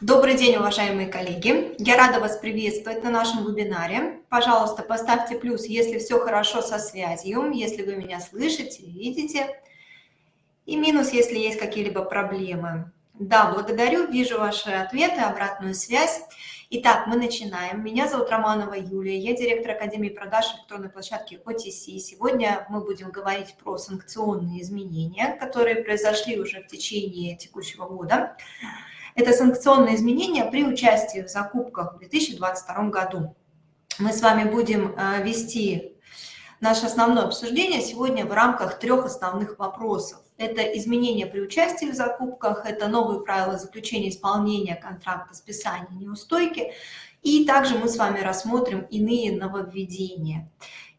Добрый день, уважаемые коллеги! Я рада вас приветствовать на нашем вебинаре. Пожалуйста, поставьте плюс, если все хорошо со связью, если вы меня слышите, видите. И минус, если есть какие-либо проблемы. Да, благодарю, вижу ваши ответы, обратную связь. Итак, мы начинаем. Меня зовут Романова Юлия, я директор Академии продаж электронной площадки OTC. Сегодня мы будем говорить про санкционные изменения, которые произошли уже в течение текущего года. Это санкционные изменения при участии в закупках в 2022 году. Мы с вами будем э, вести наше основное обсуждение сегодня в рамках трех основных вопросов. Это изменения при участии в закупках, это новые правила заключения исполнения контракта, списания неустойки, и также мы с вами рассмотрим иные нововведения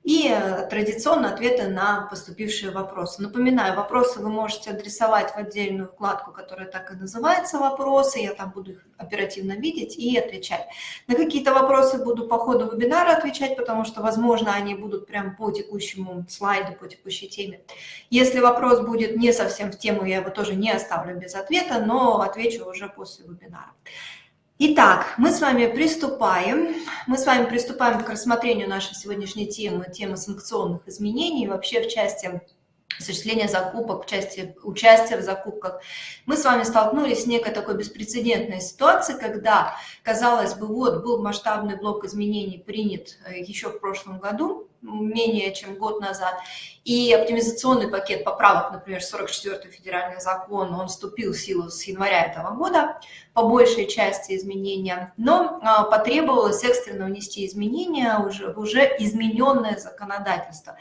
и э, традиционно ответы на поступившие вопросы. Напоминаю, вопросы вы можете адресовать в отдельную вкладку, которая так и называется «Вопросы». Я там буду их оперативно видеть и отвечать. На какие-то вопросы буду по ходу вебинара отвечать, потому что, возможно, они будут прям по текущему слайду, по текущей теме. Если вопрос будет не совсем в тему, я его тоже не оставлю без ответа, но отвечу уже после вебинара. Итак, мы с вами приступаем. Мы с вами приступаем к рассмотрению нашей сегодняшней темы, темы санкционных изменений, вообще в части осуществления закупок, в части участия в закупках. Мы с вами столкнулись с некой такой беспрецедентной ситуацией, когда, казалось бы, вот был масштабный блок изменений принят э, еще в прошлом году, менее чем год назад. И оптимизационный пакет поправок, например, 44-й федеральный закон, он вступил в силу с января этого года, по большей части изменения, но а, потребовалось экстренно внести изменения уже, в уже измененное законодательство.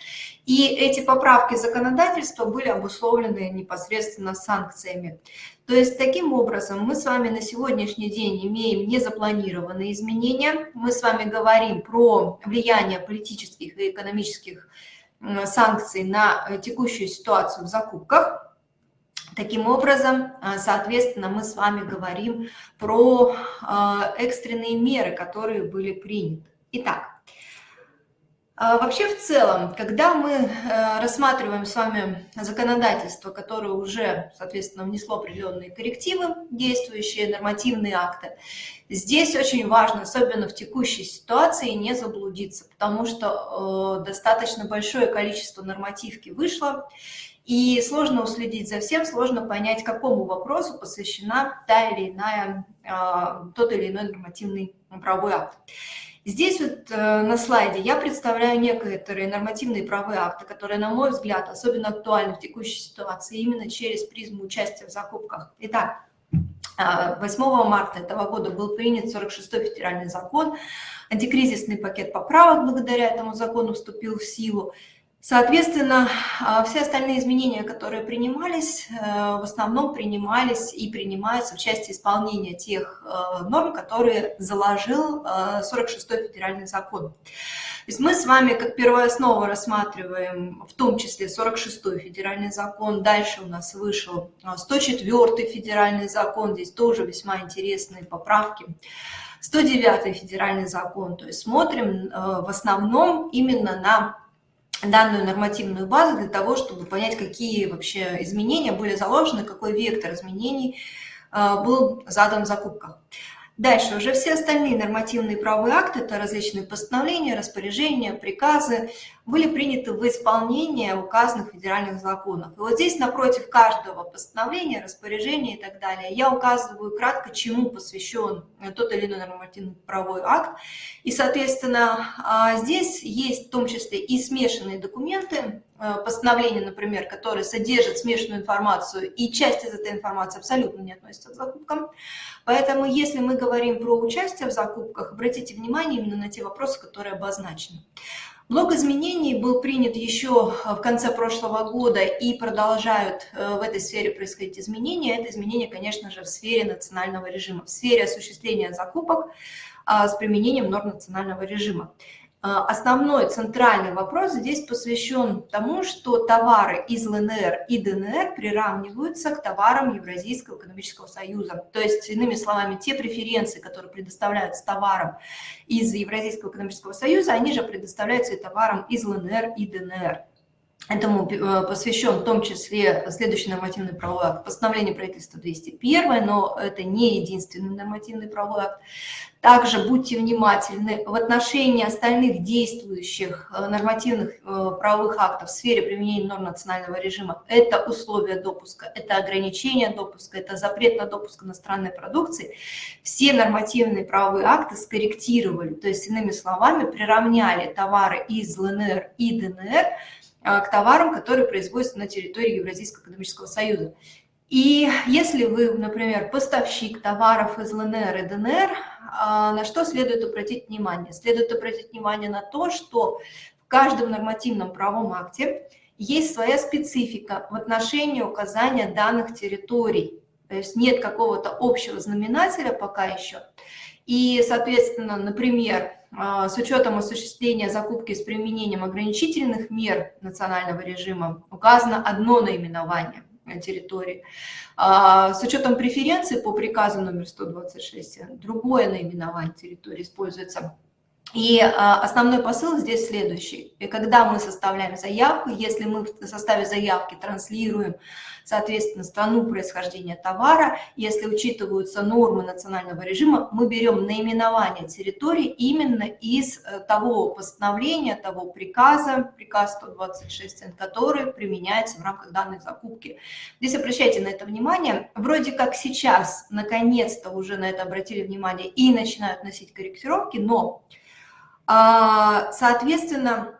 И эти поправки законодательства были обусловлены непосредственно санкциями. То есть таким образом мы с вами на сегодняшний день имеем незапланированные изменения. Мы с вами говорим про влияние политических и экономических санкций на э, текущую ситуацию в закупках. Таким образом, э, соответственно, мы с вами говорим про э, экстренные меры, которые были приняты. Итак, вообще в целом, когда мы э, рассматриваем с вами законодательство, которое уже, соответственно, внесло определенные коррективы, действующие нормативные акты, здесь очень важно, особенно в текущей ситуации, не заблудиться, потому что э, достаточно большое количество нормативки вышло, и сложно уследить за всем, сложно понять, какому вопросу посвящена та или иная, а, тот или иной нормативный правовой акт. Здесь вот э, на слайде я представляю некоторые нормативные правовые акты, которые, на мой взгляд, особенно актуальны в текущей ситуации именно через призму участия в закупках. Итак, 8 э, марта этого года был принят 46-й федеральный закон, антикризисный пакет поправок благодаря этому закону вступил в силу. Соответственно, а, все остальные изменения, которые принимались, э, в основном принимались и принимаются в части исполнения тех э, норм, которые заложил 46-й э, федеральный закон. То есть мы с вами как первооснову рассматриваем в том числе 46-й федеральный закон, дальше у нас вышел 104-й федеральный закон, здесь тоже весьма интересные поправки. 109-й федеральный закон, то есть смотрим в основном именно на данную нормативную базу для того, чтобы понять, какие вообще изменения были заложены, какой вектор изменений а, был задан в закупках. Дальше уже все остальные нормативные правовые акты, это различные постановления, распоряжения, приказы, были приняты в исполнение указанных федеральных законов. И вот здесь напротив каждого постановления, распоряжения и так далее я указываю кратко, чему посвящен тот или иной нормативный правовой акт. И, соответственно, а, здесь есть в том числе и смешанные документы, Э, постановление, например, которое содержит смешанную информацию, и часть из этой информации абсолютно не относится к закупкам. Поэтому, если мы говорим про участие в закупках, обратите внимание именно на те вопросы, которые обозначены. Блок изменений был принят еще в конце прошлого года и продолжают э, в этой сфере происходить изменения. Это изменения, конечно же, в сфере национального режима, в сфере осуществления закупок а, с применением норм национального режима. А, основной центральный вопрос здесь посвящен тому, что товары из ЛНР и ДНР приравниваются к товарам Евразийского экономического союза. То есть, иными словами, те преференции, которые предоставляются товарам из Евразийского экономического союза, они же предоставляются и товарам из ЛНР и ДНР. Этому э, посвящен в том числе следующий нормативный правовой акт, постановление правительства 201, но это не единственный нормативный правовой акт. Также будьте внимательны в отношении остальных действующих э, нормативных э, правовых актов в сфере применения норм национального режима. Это условия допуска, это ограничение допуска, это запрет на допуск иностранной продукции. Все нормативные правовые акты скорректировали, то есть, иными словами, приравняли товары из ЛНР и ДНР к товарам, которые производятся на территории Евразийского экономического союза. И если вы, например, поставщик товаров из ЛНР и ДНР, а, на что следует обратить внимание? Следует обратить внимание на то, что в каждом нормативном правом акте есть своя специфика в отношении указания данных территорий. То есть нет какого-то общего знаменателя пока еще. И, соответственно, например, а, с учетом осуществления закупки с применением ограничительных мер национального режима указано одно наименование территории. А, с учетом преференции по приказу номер 126 другое наименование территории используется. И а, основной посыл здесь следующий. И когда мы составляем заявку, если мы в составе заявки транслируем соответственно, страну происхождения товара. Если учитываются нормы национального режима, мы берем наименование территории именно из э, того постановления, того приказа, приказ 126, который применяется в рамках данной закупки. Здесь обращайте на это внимание. Вроде как сейчас, наконец-то, уже на это обратили внимание и начинают носить корректировки, но, соответственно,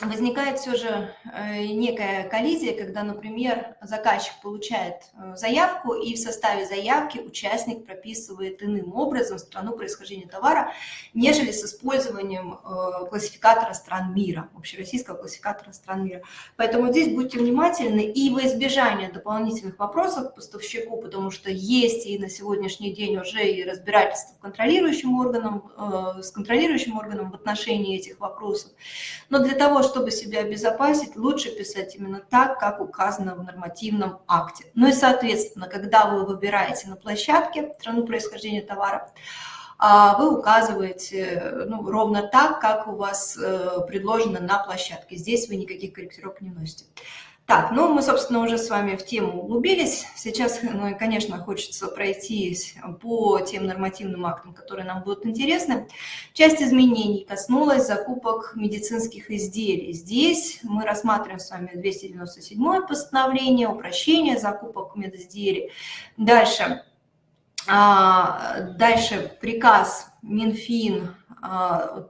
возникает все же э, некая коллизия, когда, например, заказчик получает э, заявку, и в составе заявки участник прописывает иным образом страну происхождения товара, нежели с использованием э, классификатора стран мира, общероссийского классификатора стран мира. Поэтому здесь будьте внимательны и во избежание дополнительных вопросов к поставщику, потому что есть и на сегодняшний день уже и разбирательство контролирующим органом, с контролирующим органом в отношении этих вопросов. Но для того, чтобы себя обезопасить, лучше писать именно так, как указано в нормативном акте. Ну и, соответственно, когда вы выбираете на площадке страну происхождения товара, а, вы указываете ну, ровно так, как у вас э, предложено на площадке. Здесь вы никаких корректировок не вносите. Так, ну мы, собственно, уже с вами в тему углубились. Сейчас, ну, конечно, хочется пройтись по тем нормативным актам, которые нам будут интересны. Часть изменений коснулась закупок медицинских изделий. Здесь мы рассматриваем с вами 297 постановление, упрощение закупок медизделий. Дальше, а, дальше приказ Минфин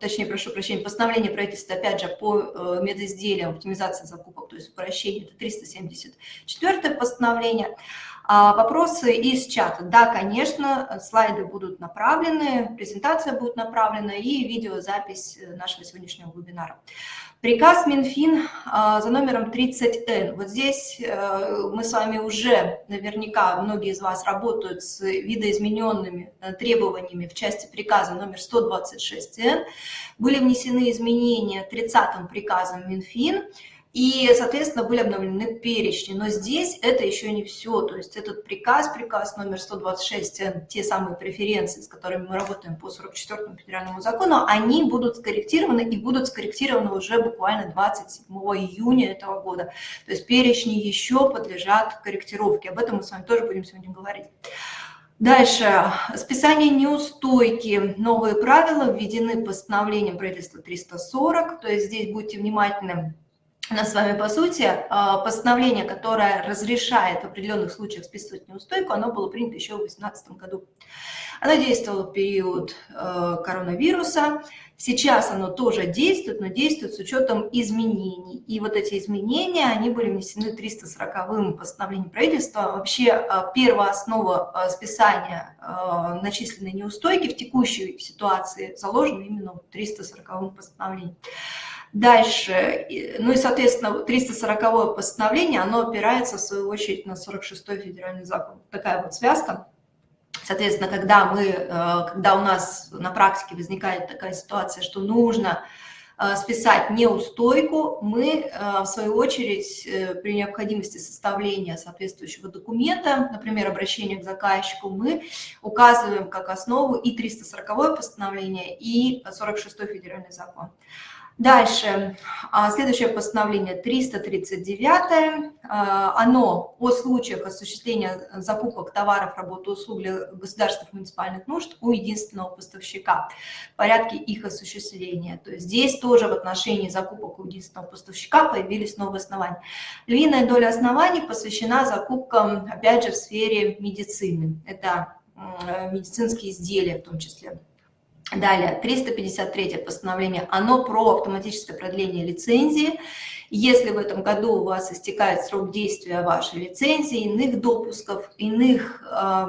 точнее, прошу прощения, постановление правительства, опять же, по э, медизделиям, оптимизации закупок, то есть упрощение, это 374 постановление. А, вопросы из чата. Да, конечно, слайды будут направлены, презентация будет направлена и видеозапись нашего сегодняшнего вебинара. Приказ Минфин а, за номером 30Н. Вот здесь э, мы с вами уже, наверняка, многие из вас работают с видоизмененными э, требованиями в части приказа номер 126Н. Были внесены изменения 30-м приказом Минфин – и, соответственно, были обновлены перечни. Но здесь это еще не все. То есть этот приказ, приказ номер 126, э, те самые преференции, с которыми мы работаем по 44 федеральному закону, они будут скорректированы и будут скорректированы уже буквально 27 июня этого года. То есть перечни еще подлежат корректировке. Об этом мы с вами тоже будем сегодня говорить. Дальше. Списание неустойки. Новые правила введены постановлением правительства 340. То есть здесь будьте внимательны нас с вами, по сути, а, постановление, которое разрешает в определенных случаях списывать неустойку, оно было принято еще в 2018 году. Оно действовало в период э, коронавируса. Сейчас оно тоже действует, но действует с учетом изменений. И вот эти изменения, они были внесены 340-м постановлением правительства. Вообще э, первая основа э, списания начисленной неустойки в текущей ситуации заложена именно в 340-м постановлении. Дальше, ну и, соответственно, 340 постановление, оно опирается, в свою очередь, на 46-й федеральный закон. Такая вот связка. Соответственно, когда, мы, э, когда у нас на практике возникает такая ситуация, что нужно э, списать неустойку, мы, э, в свою очередь, при необходимости составления соответствующего документа, например, обращения к заказчику, мы указываем как основу и 340 постановление, и 46 федеральный закон. Дальше, а, следующее постановление 339, а, оно о случаях осуществления закупок товаров, работы, услуг для государственных муниципальных нужд у единственного поставщика, в порядке их осуществления. То есть здесь тоже в отношении закупок у единственного поставщика появились новые основания. Львиная доля оснований посвящена закупкам, опять же, в сфере медицины. Это медицинские изделия в том числе. Далее, 353 постановление, оно про автоматическое продление лицензии. Если в этом году у вас истекает срок действия вашей лицензии, иных допусков, иных э,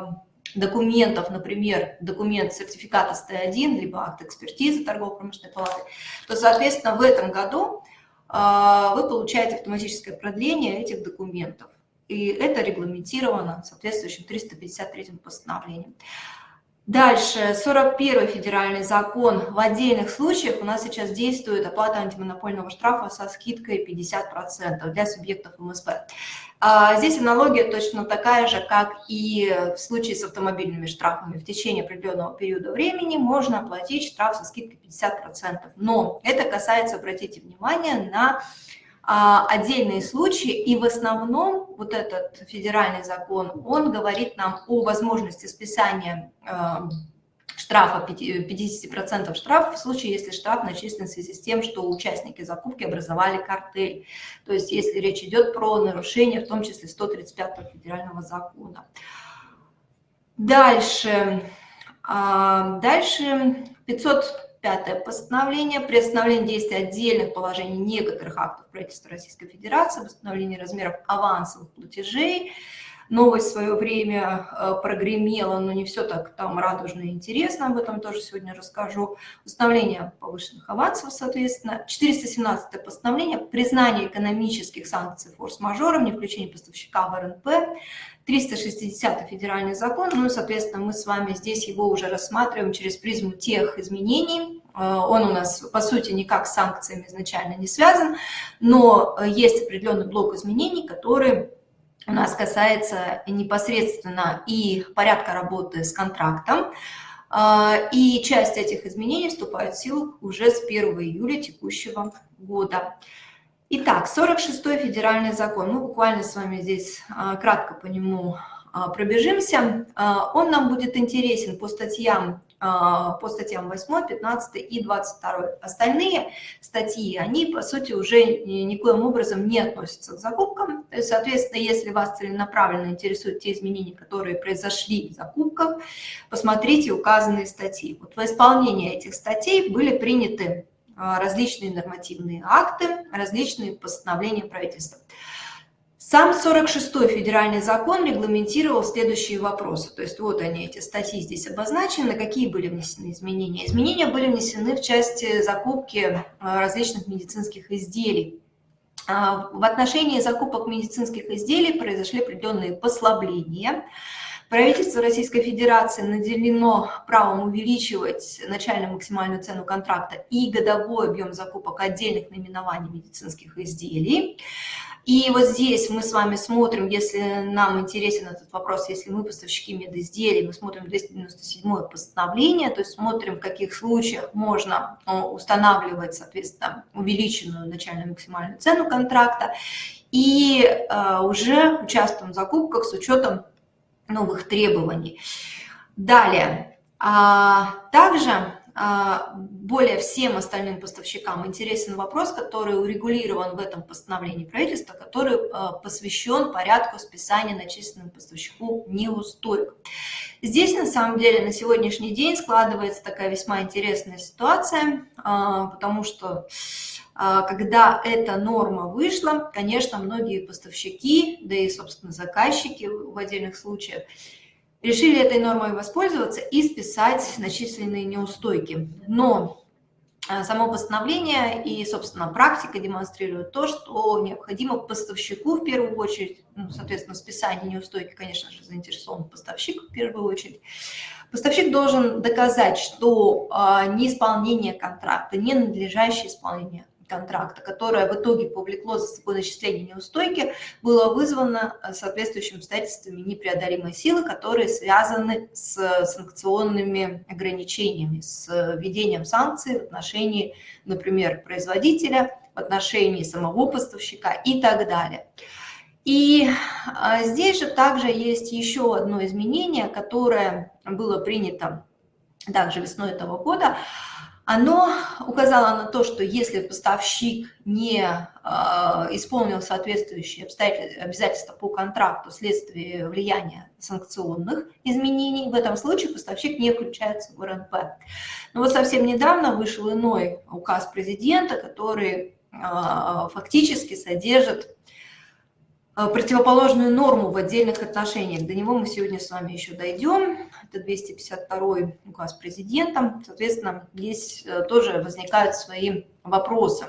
документов, например, документ сертификата СТ1, либо акт экспертизы торгово-промышленной палаты, то, соответственно, в этом году э, вы получаете автоматическое продление этих документов. И это регламентировано соответствующим 353 постановлением. Дальше, 41 федеральный закон. В отдельных случаях у нас сейчас действует оплата антимонопольного штрафа со скидкой 50% для субъектов МСП. А здесь аналогия точно такая же, как и в случае с автомобильными штрафами. В течение определенного периода времени можно оплатить штраф со скидкой 50%. Но это касается, обратите внимание, на отдельные случаи, и в основном вот этот федеральный закон, он говорит нам о возможности списания а, штрафа, 50% штрафа в случае, если штраф начислен в связи с тем, что участники закупки образовали картель. То есть если речь идет про нарушение, в том числе 135 федерального закона. Дальше, а, дальше 500 Пятое постановление. Приостановление действия отдельных положений некоторых актов правительства Российской Федерации, восстановление размеров авансовых платежей. Новость в свое время э, прогремела, но не все так там радужно и интересно, об этом тоже сегодня расскажу. Установление повышенных авансов, соответственно. 417 постановление. Признание экономических санкций форс-мажором, не включение поставщика в РНП. 360 федеральный закон, ну и, соответственно, мы с вами здесь его уже рассматриваем через призму тех изменений. Э, он у нас, по сути, никак с санкциями изначально не связан, но есть определенный блок изменений, который у нас касается непосредственно и порядка работы с контрактом, э, и часть этих изменений вступает в силу уже с 1 июля текущего года. Итак, 46-й федеральный закон. Мы буквально с вами здесь а, кратко по нему а, пробежимся. А, он нам будет интересен по статьям, по статьям 8, 15 и 22. Остальные статьи, они, по сути, уже никоим образом не относятся к закупкам. Соответственно, если вас целенаправленно интересуют те изменения, которые произошли в закупках, посмотрите указанные статьи. Вот в исполнении этих статей были приняты а, различные нормативные акты, различные постановления правительства. Сам 46-й федеральный закон регламентировал следующие вопросы. То есть вот они, эти статьи здесь обозначены, какие были внесены изменения. Изменения были внесены в части закупки а, различных медицинских изделий. А, в отношении закупок медицинских изделий произошли определенные послабления. Правительство Российской Федерации наделено правом увеличивать начальную максимальную цену контракта и годовой объем закупок отдельных наименований медицинских изделий. И вот здесь мы с вами смотрим, если нам интересен этот вопрос, если мы поставщики медизделий, мы смотрим 297 постановление, то есть смотрим, в каких случаях можно э, устанавливать, соответственно, увеличенную начальную максимальную цену контракта, и э, уже участвуем в закупках с учетом новых требований. Далее, а, также более всем остальным поставщикам интересен вопрос, который урегулирован в этом постановлении правительства, который а, посвящен порядку списания начисленному поставщику неустойк. Здесь, на самом деле, на сегодняшний день складывается такая весьма интересная ситуация, потому что когда эта норма вышла, конечно, многие поставщики, да и, собственно, заказчики в отдельных случаях, решили этой нормой воспользоваться и списать начисленные неустойки. Но а, само постановление и, собственно, практика демонстрируют то, что необходимо поставщику в первую очередь, ну, соответственно, списание неустойки, конечно же, заинтересован поставщик в первую очередь, Поставщик должен доказать, что а, неисполнение контракта, ненадлежащее исполнение контракта, которое в итоге повлекло за собой начисление неустойки, было вызвано соответствующими обстоятельствами непреодолимой силы, которые связаны с санкционными ограничениями, с введением санкций в отношении, например, производителя, в отношении самого поставщика и так далее. И а, здесь же также есть еще одно изменение, которое было принято также весной этого года. Оно указало на то, что если поставщик не э, исполнил соответствующие обязательства по контракту вследствие влияния санкционных изменений, в этом случае поставщик не включается в РНП. Но вот совсем недавно вышел иной указ президента, который э, фактически содержит противоположную норму в отдельных отношениях. До него мы сегодня с вами еще дойдем. Это 252 указ президента. Соответственно, здесь э, тоже возникают свои вопросы.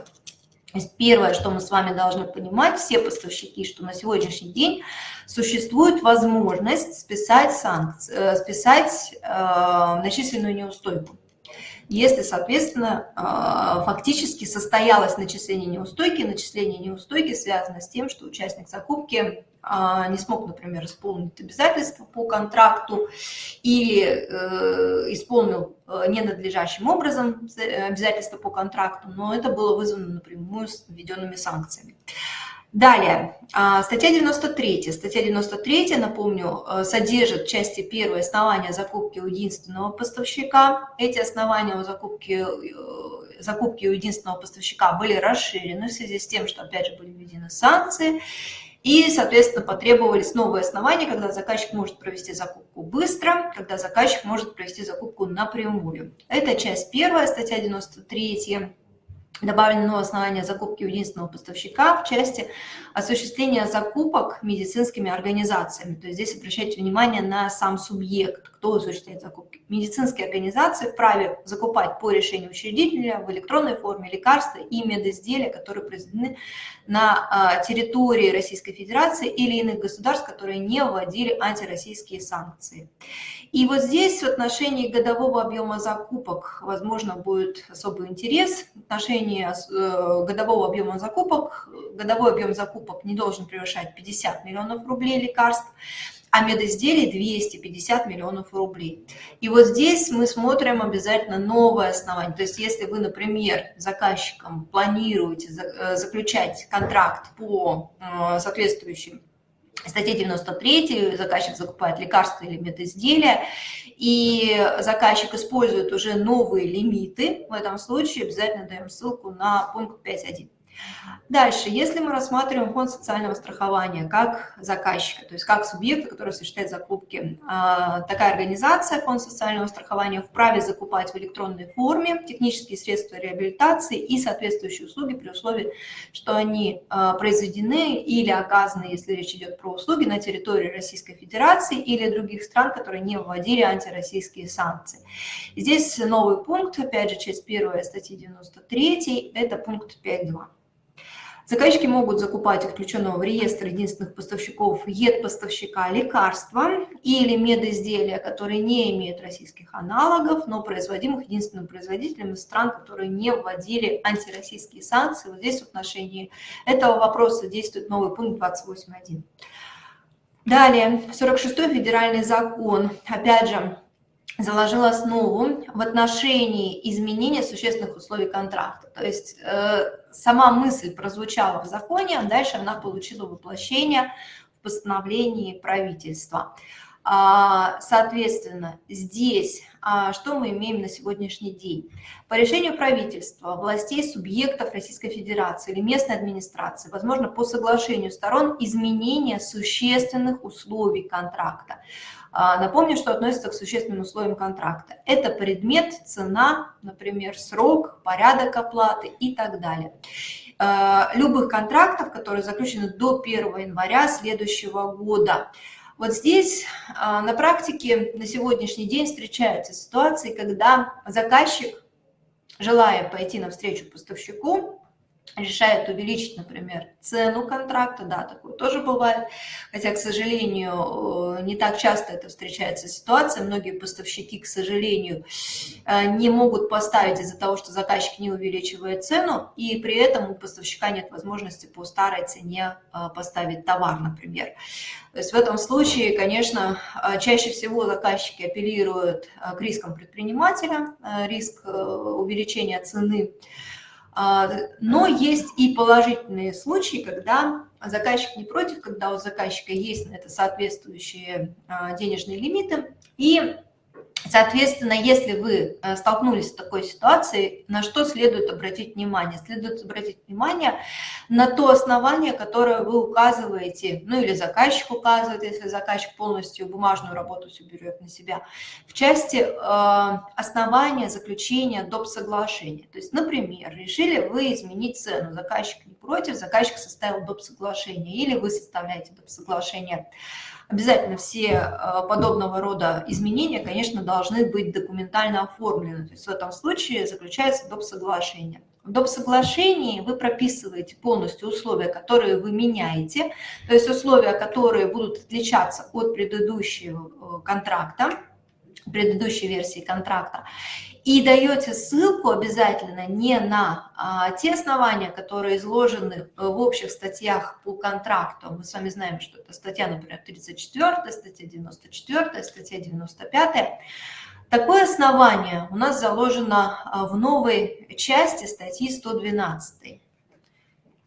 Первое, что мы с вами должны понимать, все поставщики, что на сегодняшний день существует возможность списать, санкции, э, списать э, начисленную неустойку если, соответственно, а, фактически состоялось начисление неустойки. Начисление неустойки связано с тем, что участник закупки а, не смог, например, исполнить обязательства по контракту или э, исполнил э, ненадлежащим образом обязательства по контракту, но это было вызвано напрямую с введенными санкциями. Далее, а, статья 93. Статья 93, напомню, э, содержит части первой основания закупки у единственного поставщика. Эти основания у закупки, э, закупки у единственного поставщика были расширены в связи с тем, что, опять же, были введены санкции. И, соответственно, потребовались новые основания, когда заказчик может провести закупку быстро, когда заказчик может провести закупку напрямую. Это часть первая, статья 93 добавлено основание закупки у единственного поставщика в части осуществления закупок медицинскими организациями. То есть здесь обращайте внимание на сам субъект, кто осуществляет закупки. Медицинские организации вправе закупать по решению учредителя в электронной форме лекарства и медизделия, которые произведены на а, территории Российской Федерации или иных государств, которые не вводили антироссийские санкции. И вот здесь в отношении годового объема закупок, возможно, будет особый интерес. В отношении э, годового объема закупок, годовой объем закупок не должен превышать 50 миллионов рублей лекарств, а медизделий 250 миллионов рублей. И вот здесь мы смотрим обязательно новое основание. То есть если вы, например, заказчиком планируете э, заключать контракт по э, соответствующим статье 93 заказчик закупает лекарства или медизделия, и заказчик использует уже новые лимиты, в этом случае обязательно даем ссылку на пункт 5.1. Дальше, если мы рассматриваем фонд социального страхования как заказчика, то есть как субъекта, который осуществляет закупки, а, такая организация, фонд социального страхования, вправе закупать в электронной форме технические средства реабилитации и соответствующие услуги при условии, что они а, произведены или оказаны, если речь идет про услуги, на территории Российской Федерации или других стран, которые не вводили антироссийские санкции. Здесь новый пункт, опять же, часть первая статьи 93, это пункт 5.2. Заказчики могут закупать включенного в реестр единственных поставщиков ЕД-поставщика лекарства или медизделия, которые не имеют российских аналогов, но производимых единственным производителем из стран, которые не вводили антироссийские санкции. Вот здесь в отношении этого вопроса действует новый пункт 28.1. Далее, 46-й федеральный закон, опять же, заложил основу в отношении изменения существенных условий контракта. То есть э, сама мысль прозвучала в законе, а дальше она получила воплощение в постановлении правительства. А, соответственно, здесь что мы имеем на сегодняшний день? По решению правительства, властей субъектов Российской Федерации или местной администрации, возможно, по соглашению сторон изменения существенных условий контракта. А, напомню, что относится к существенным условиям контракта. Это предмет, цена, например, срок, порядок оплаты и так далее. А, любых контрактов, которые заключены до 1 января следующего года. Вот здесь а, на практике на сегодняшний день встречаются ситуации, когда заказчик, желая пойти навстречу поставщику, решает увеличить, например, цену контракта, да, такое тоже бывает, хотя, к сожалению, э, не так часто это встречается ситуация, многие поставщики, к сожалению, э, не могут поставить из-за того, что заказчик не увеличивает цену, и при этом у поставщика нет возможности по старой цене э, поставить товар, например. То есть в этом случае, конечно, чаще всего заказчики апеллируют к рискам предпринимателя, риск увеличения цены, но есть и положительные случаи, когда заказчик не против, когда у заказчика есть на это соответствующие а, денежные лимиты, и Соответственно, если вы э, столкнулись с такой ситуацией, на что следует обратить внимание? Следует обратить внимание на то основание, которое вы указываете, ну или заказчик указывает, если заказчик полностью бумажную работу все берет на себя, в части э, основания заключения доп. соглашения. То есть, например, решили вы изменить цену, заказчик не против, заказчик составил доп. соглашение, или вы составляете доп. соглашение Обязательно все э, подобного рода изменения, конечно, должны быть документально оформлены. То есть в этом случае заключается доп. соглашение. В доп. соглашении вы прописываете полностью условия, которые вы меняете, то есть условия, которые будут отличаться от предыдущего э, контракта, предыдущей версии контракта и даете ссылку обязательно не на а, те основания, которые изложены э, в общих статьях по контракту. Мы с вами знаем, что это статья, например, 34, статья 94, статья 95. Такое основание у нас заложено а, в новой части статьи 112.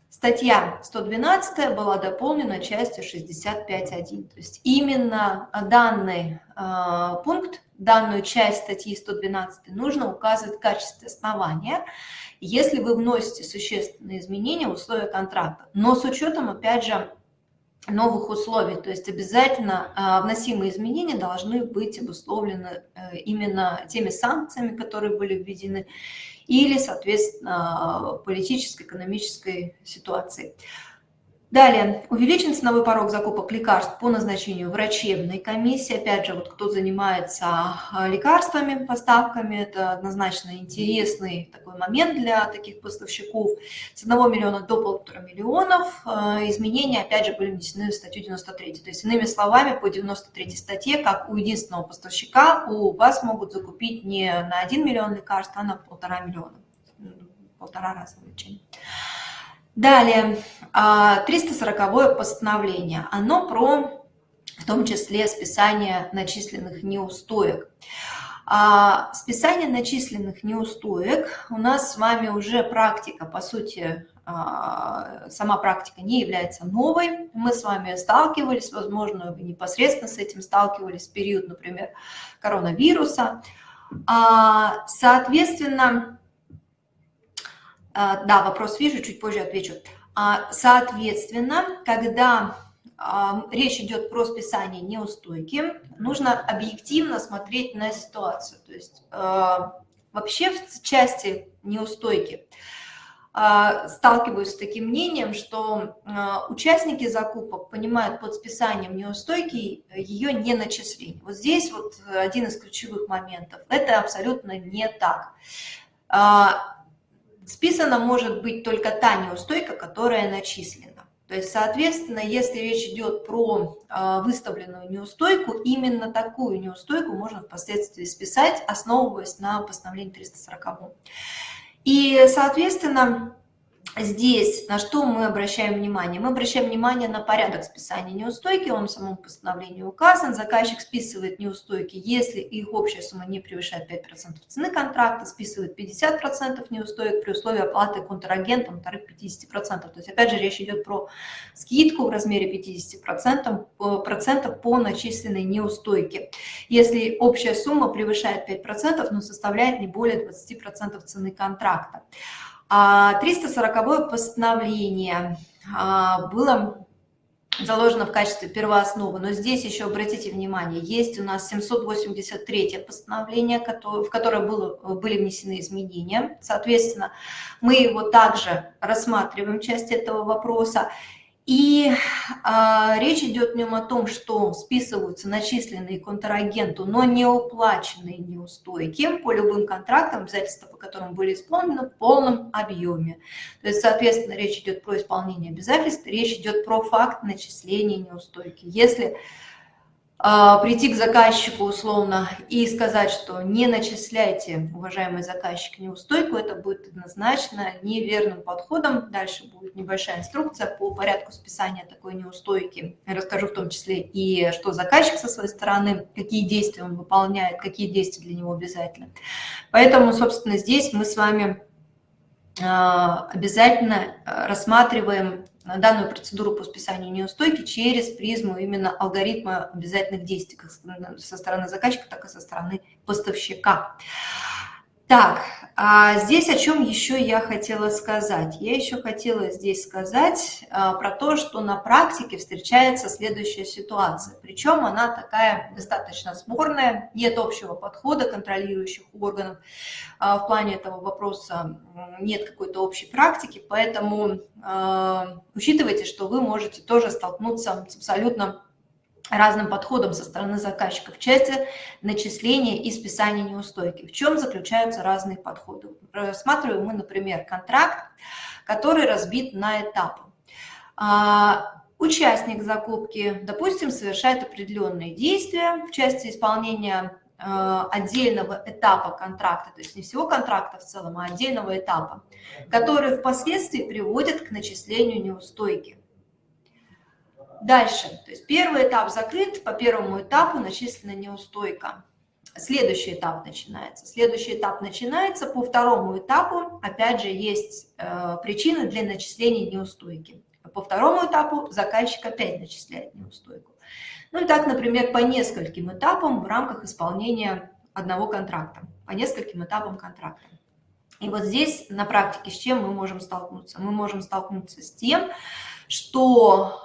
Статья 112 была дополнена частью 65.1. То есть именно данный э, пункт, данную часть статьи 112 нужно указывать в качестве основания, если вы вносите существенные изменения в условия контракта. Но с учетом, опять же, новых условий. То есть обязательно э, вносимые изменения должны быть обусловлены э, именно теми санкциями, которые были введены, или, соответственно, политической, экономической ситуации. Далее, увеличен ценовой порог закупок лекарств по назначению врачебной комиссии. Опять же, вот кто занимается а, лекарствами, поставками, это однозначно интересный такой момент для таких поставщиков. С 1 миллиона до полутора миллионов. А, изменения, опять же, были внесены в статью 93. То есть, иными словами, по 93 статье, как у единственного поставщика, у вас могут закупить не на 1 миллион лекарств, а на полтора миллиона. Полтора раза увеличение. Далее, 340 а, постановление. Оно про, в том числе, списание начисленных неустоек. А списание начисленных неустоек у нас с вами уже практика, по сути, а, сама практика не является новой. Мы с вами сталкивались, возможно, вы непосредственно с этим сталкивались в период, например, коронавируса. А, соответственно, да, вопрос вижу, чуть позже отвечу. А, соответственно, когда а, речь идет про списание неустойки, нужно объективно смотреть на ситуацию. То есть вообще в части неустойки сталкиваюсь с таким мнением, что участники закупок понимают под списанием неустойки ее не начисление. Вот здесь вот один из ключевых моментов. Это абсолютно не так списана может быть только та неустойка, которая начислена. То есть, соответственно, если речь идет про а, выставленную неустойку, именно такую неустойку можно впоследствии списать, основываясь на постановлении 340. И, соответственно, Здесь на что мы обращаем внимание? Мы обращаем внимание на порядок списания неустойки, он в самом постановлении указан. Заказчик списывает неустойки, если их общая сумма не превышает 5% цены контракта, списывает 50% неустоек при условии оплаты контрагентом тариф 50%. То есть опять же речь идет про скидку в размере 50% процентов по начисленной неустойке. Если общая сумма превышает 5%, но составляет не более 20% цены контракта. 340 а, постановление а, было заложено в качестве первоосновы, но здесь еще обратите внимание, есть у нас 783 постановление, в которое было, были внесены изменения, соответственно, мы его также рассматриваем, часть этого вопроса, И э, речь идет в нем о том, что списываются начисленные контрагенту, но не уплаченные неустойки по любым контрактам, обязательства по которым были исполнены в полном объеме. То есть, соответственно, речь идет про исполнение обязательств, речь идет про факт начисления неустойки. Если прийти к заказчику условно и сказать, что не начисляйте, уважаемый заказчик, неустойку, это будет однозначно неверным подходом. Дальше будет небольшая инструкция по порядку списания такой неустойки. Я расскажу в том числе и что заказчик со своей стороны, какие действия он выполняет, какие действия для него обязательны. Поэтому, собственно, здесь мы с вами а, обязательно рассматриваем данную процедуру по списанию неустойки через призму именно алгоритма обязательных действий как со стороны заказчика, так и со стороны поставщика. Так, а здесь о чем еще я хотела сказать? Я еще хотела здесь сказать а, про то, что на практике встречается следующая ситуация. Причем она такая достаточно спорная, нет общего подхода контролирующих органов. А, в плане этого вопроса нет какой-то общей практики, поэтому а, учитывайте, что вы можете тоже столкнуться с абсолютно разным подходом со стороны заказчика в части начисления и списания неустойки. В чем заключаются разные подходы? Рассматриваем мы, например, контракт, который разбит на этапы. А, участник закупки, допустим, совершает определенные действия в части исполнения а, отдельного этапа контракта, то есть не всего контракта в целом, а отдельного этапа, который впоследствии приводит к начислению неустойки. Дальше, то есть первый этап закрыт, по первому этапу начислена неустойка. Следующий этап начинается. Следующий этап начинается по второму этапу. Опять же, есть э, причины для начисления неустойки. По второму этапу заказчик опять начисляет неустойку. Ну и так, например, по нескольким этапам в рамках исполнения одного контракта. По нескольким этапам контракта. И вот здесь на практике с чем мы можем столкнуться? Мы можем столкнуться с тем, что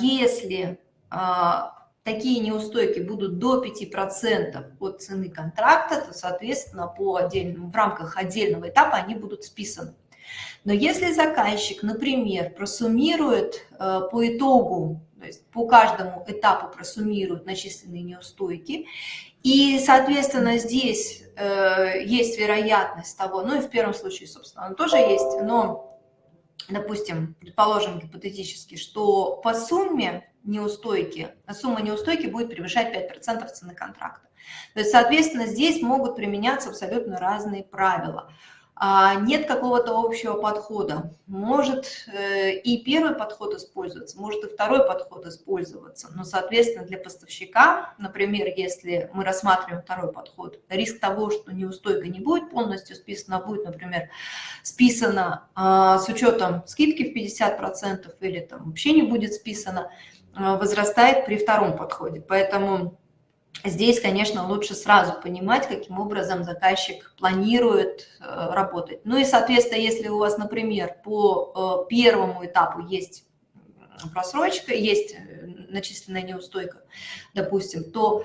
если а, такие неустойки будут до 5% от цены контракта, то, соответственно, по отдельным, в рамках отдельного этапа они будут списаны. Но если заказчик, например, просуммирует э, по итогу, то есть по каждому этапу просуммирует начисленные неустойки, и, соответственно, здесь э, есть вероятность того, ну и в первом случае, собственно, она тоже есть, но допустим, предположим гипотетически, что по сумме неустойки, сумма неустойки будет превышать 5% цены контракта. То есть, соответственно, здесь могут применяться абсолютно разные правила. А, нет какого-то общего подхода. Может э, и первый подход использоваться, может и второй подход использоваться. Но, соответственно, для поставщика, например, если мы рассматриваем второй подход, риск того, что неустойка не будет полностью списана, а будет, например, списана а, с учетом скидки в 50% или там вообще не будет списана, возрастает при втором подходе. Поэтому Здесь, конечно, лучше сразу понимать, каким образом заказчик планирует э, работать. Ну и, соответственно, если у вас, например, по э, первому этапу есть просрочка, есть э, начисленная неустойка, допустим, то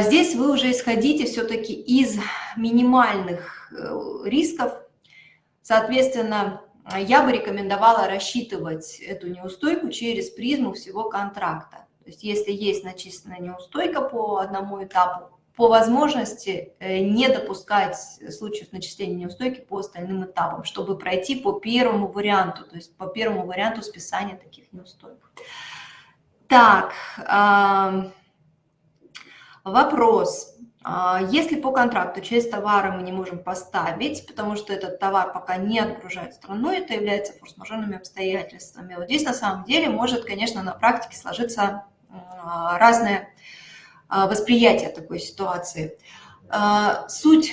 здесь вы уже исходите все-таки из минимальных рисков. Соответственно, я бы рекомендовала рассчитывать эту неустойку через призму всего контракта. То есть если есть начисленная неустойка по одному этапу, по возможности э, не допускать случаев начисления неустойки по остальным этапам, чтобы пройти по первому варианту, то есть по первому варианту списания таких неустоек. Так, вопрос. А, если по контракту часть товара мы не можем поставить, потому что этот товар пока не отгружает страну, это является форс-мажорными обстоятельствами. Вот здесь на самом деле может, конечно, на практике сложиться а, разное а, восприятие такой ситуации. Суть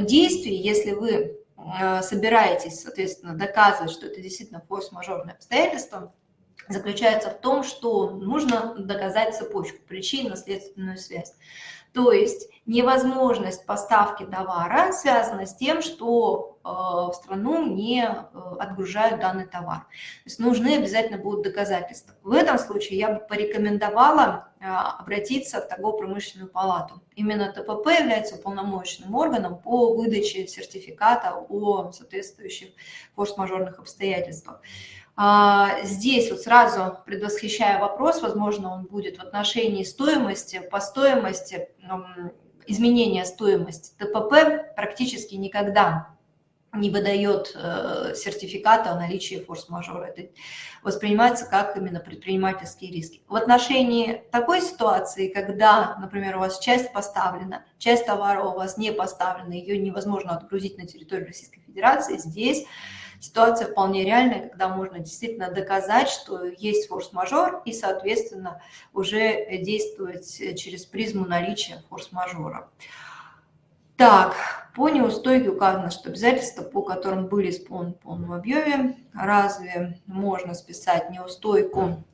действий, если вы собираетесь, соответственно, доказывать, что это действительно форс-мажорное обстоятельство, заключается в том, что нужно доказать цепочку, причинно-следственную связь. То есть невозможность поставки товара связана с тем, что э, в страну не э, отгружают данный товар. То есть нужны обязательно будут доказательства. В этом случае я бы порекомендовала э, обратиться в торгово-промышленную палату. Именно ТПП является уполномоченным органом по выдаче сертификата о соответствующих форс-мажорных обстоятельствах. А, здесь вот сразу предвосхищая вопрос, возможно, он будет в отношении стоимости, по стоимости, изменения стоимости. ТПП практически никогда не выдает э, сертификата о наличии форс-мажора. Это воспринимается как именно предпринимательские риски. В отношении такой ситуации, когда, например, у вас часть поставлена, часть товара у вас не поставлена, ее невозможно отгрузить на территорию Российской Федерации, здесь ситуация вполне реальная, когда можно действительно доказать, что есть форс-мажор и, соответственно, уже действовать через призму наличия форс-мажора. Так, по неустойке указано, что обязательства, по которым были исполнены в полном объеме, разве можно списать неустойку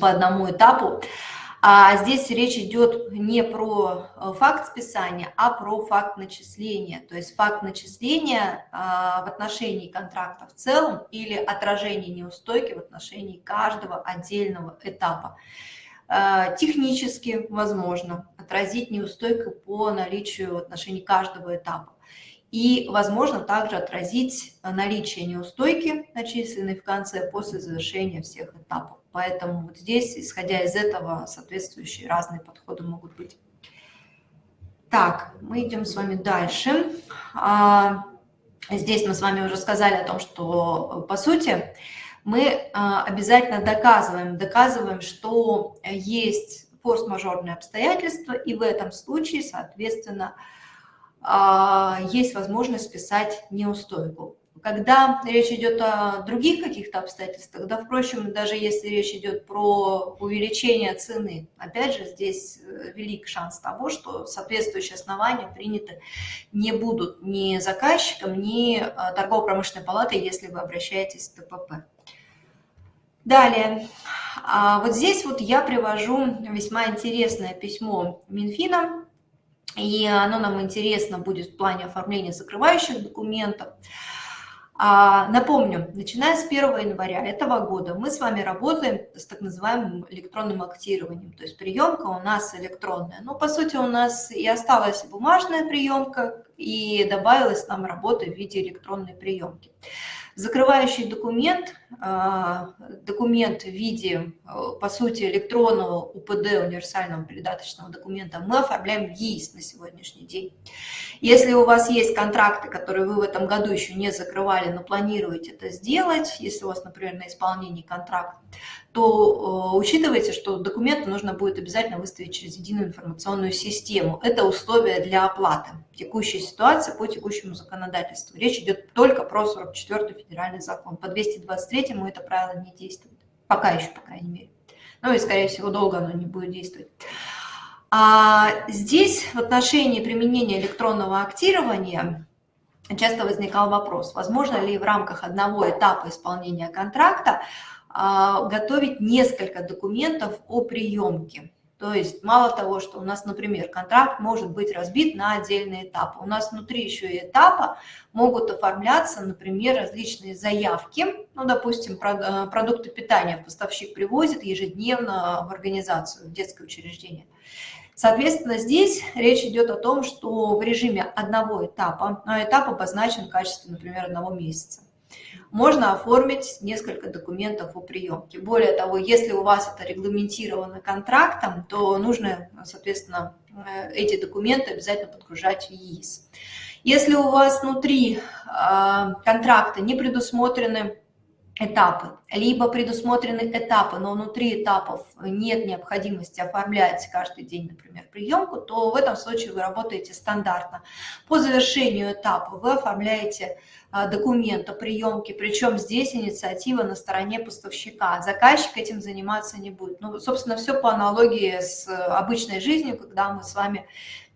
по одному этапу? А здесь речь идет не про э, факт списания, а про факт начисления. То есть факт начисления а, в отношении контракта в целом или отражение неустойки в отношении каждого отдельного этапа. Э, технически возможно отразить неустойку по наличию в отношении каждого этапа. И возможно также отразить наличие неустойки, начисленной в конце, после завершения всех этапов. Поэтому вот здесь, исходя из этого, соответствующие разные подходы могут быть. Так, мы идем с вами дальше. А, здесь мы с вами уже сказали о том, что по сути мы а, обязательно доказываем, доказываем, что есть форс-мажорные обстоятельства, и в этом случае, соответственно, а, есть возможность списать неустойку. Когда речь идет о других каких-то обстоятельствах, да, впрочем, даже если речь идет про увеличение цены, опять же, здесь э, велик шанс того, что соответствующие основания приняты не будут ни заказчиком, ни э, торгово-промышленной палатой, если вы обращаетесь в ТПП. Далее, а вот здесь вот я привожу весьма интересное письмо Минфина, и оно нам интересно будет в плане оформления закрывающих документов. А, напомню, начиная с 1 января этого года мы с вами работаем с так называемым электронным актированием, то есть приемка у нас электронная. Но по сути у нас и осталась бумажная приемка, и добавилась нам работа в виде электронной приемки. Закрывающий документ, документ в виде, а, по сути, электронного УПД, универсального передаточного документа, мы оформляем в ЕИС на сегодняшний день. Если у вас есть контракты, которые вы в этом году еще не закрывали, но планируете это сделать, если у вас, например, на исполнении контракт, то э, учитывайте, что документы нужно будет обязательно выставить через единую информационную систему. Это условие для оплаты. Текущая ситуация по текущему законодательству. Речь идет только про 44 федеральный закон. По 223 му это правило не действует. Пока еще, по крайней мере. Ну и, скорее всего, долго оно не будет действовать. А здесь в отношении применения электронного актирования часто возникал вопрос, возможно ли в рамках одного этапа исполнения контракта а, готовить несколько документов о приемке. То есть мало того, что у нас, например, контракт может быть разбит на отдельные этапы, у нас внутри еще и этапа могут оформляться, например, различные заявки, ну, допустим, э, продукты питания поставщик привозит ежедневно в организацию, в детское учреждение. Соответственно, здесь речь идет о том, что в режиме одного этапа, но этап обозначен в качестве, например, одного месяца можно оформить несколько документов о приемке. Более того, если у вас это регламентировано контрактом, то нужно, соответственно, э, эти документы обязательно подгружать в ЕИС. Если у вас внутри а, контракта не предусмотрены этапы, либо предусмотрены этапы, но внутри этапов нет необходимости оформлять каждый день, например, приемку, то в этом случае вы работаете стандартно. По завершению этапа вы оформляете а, документ о приемке, причем здесь инициатива на стороне поставщика. Заказчик этим заниматься не будет. Ну, собственно, все по аналогии с обычной жизнью, когда мы с вами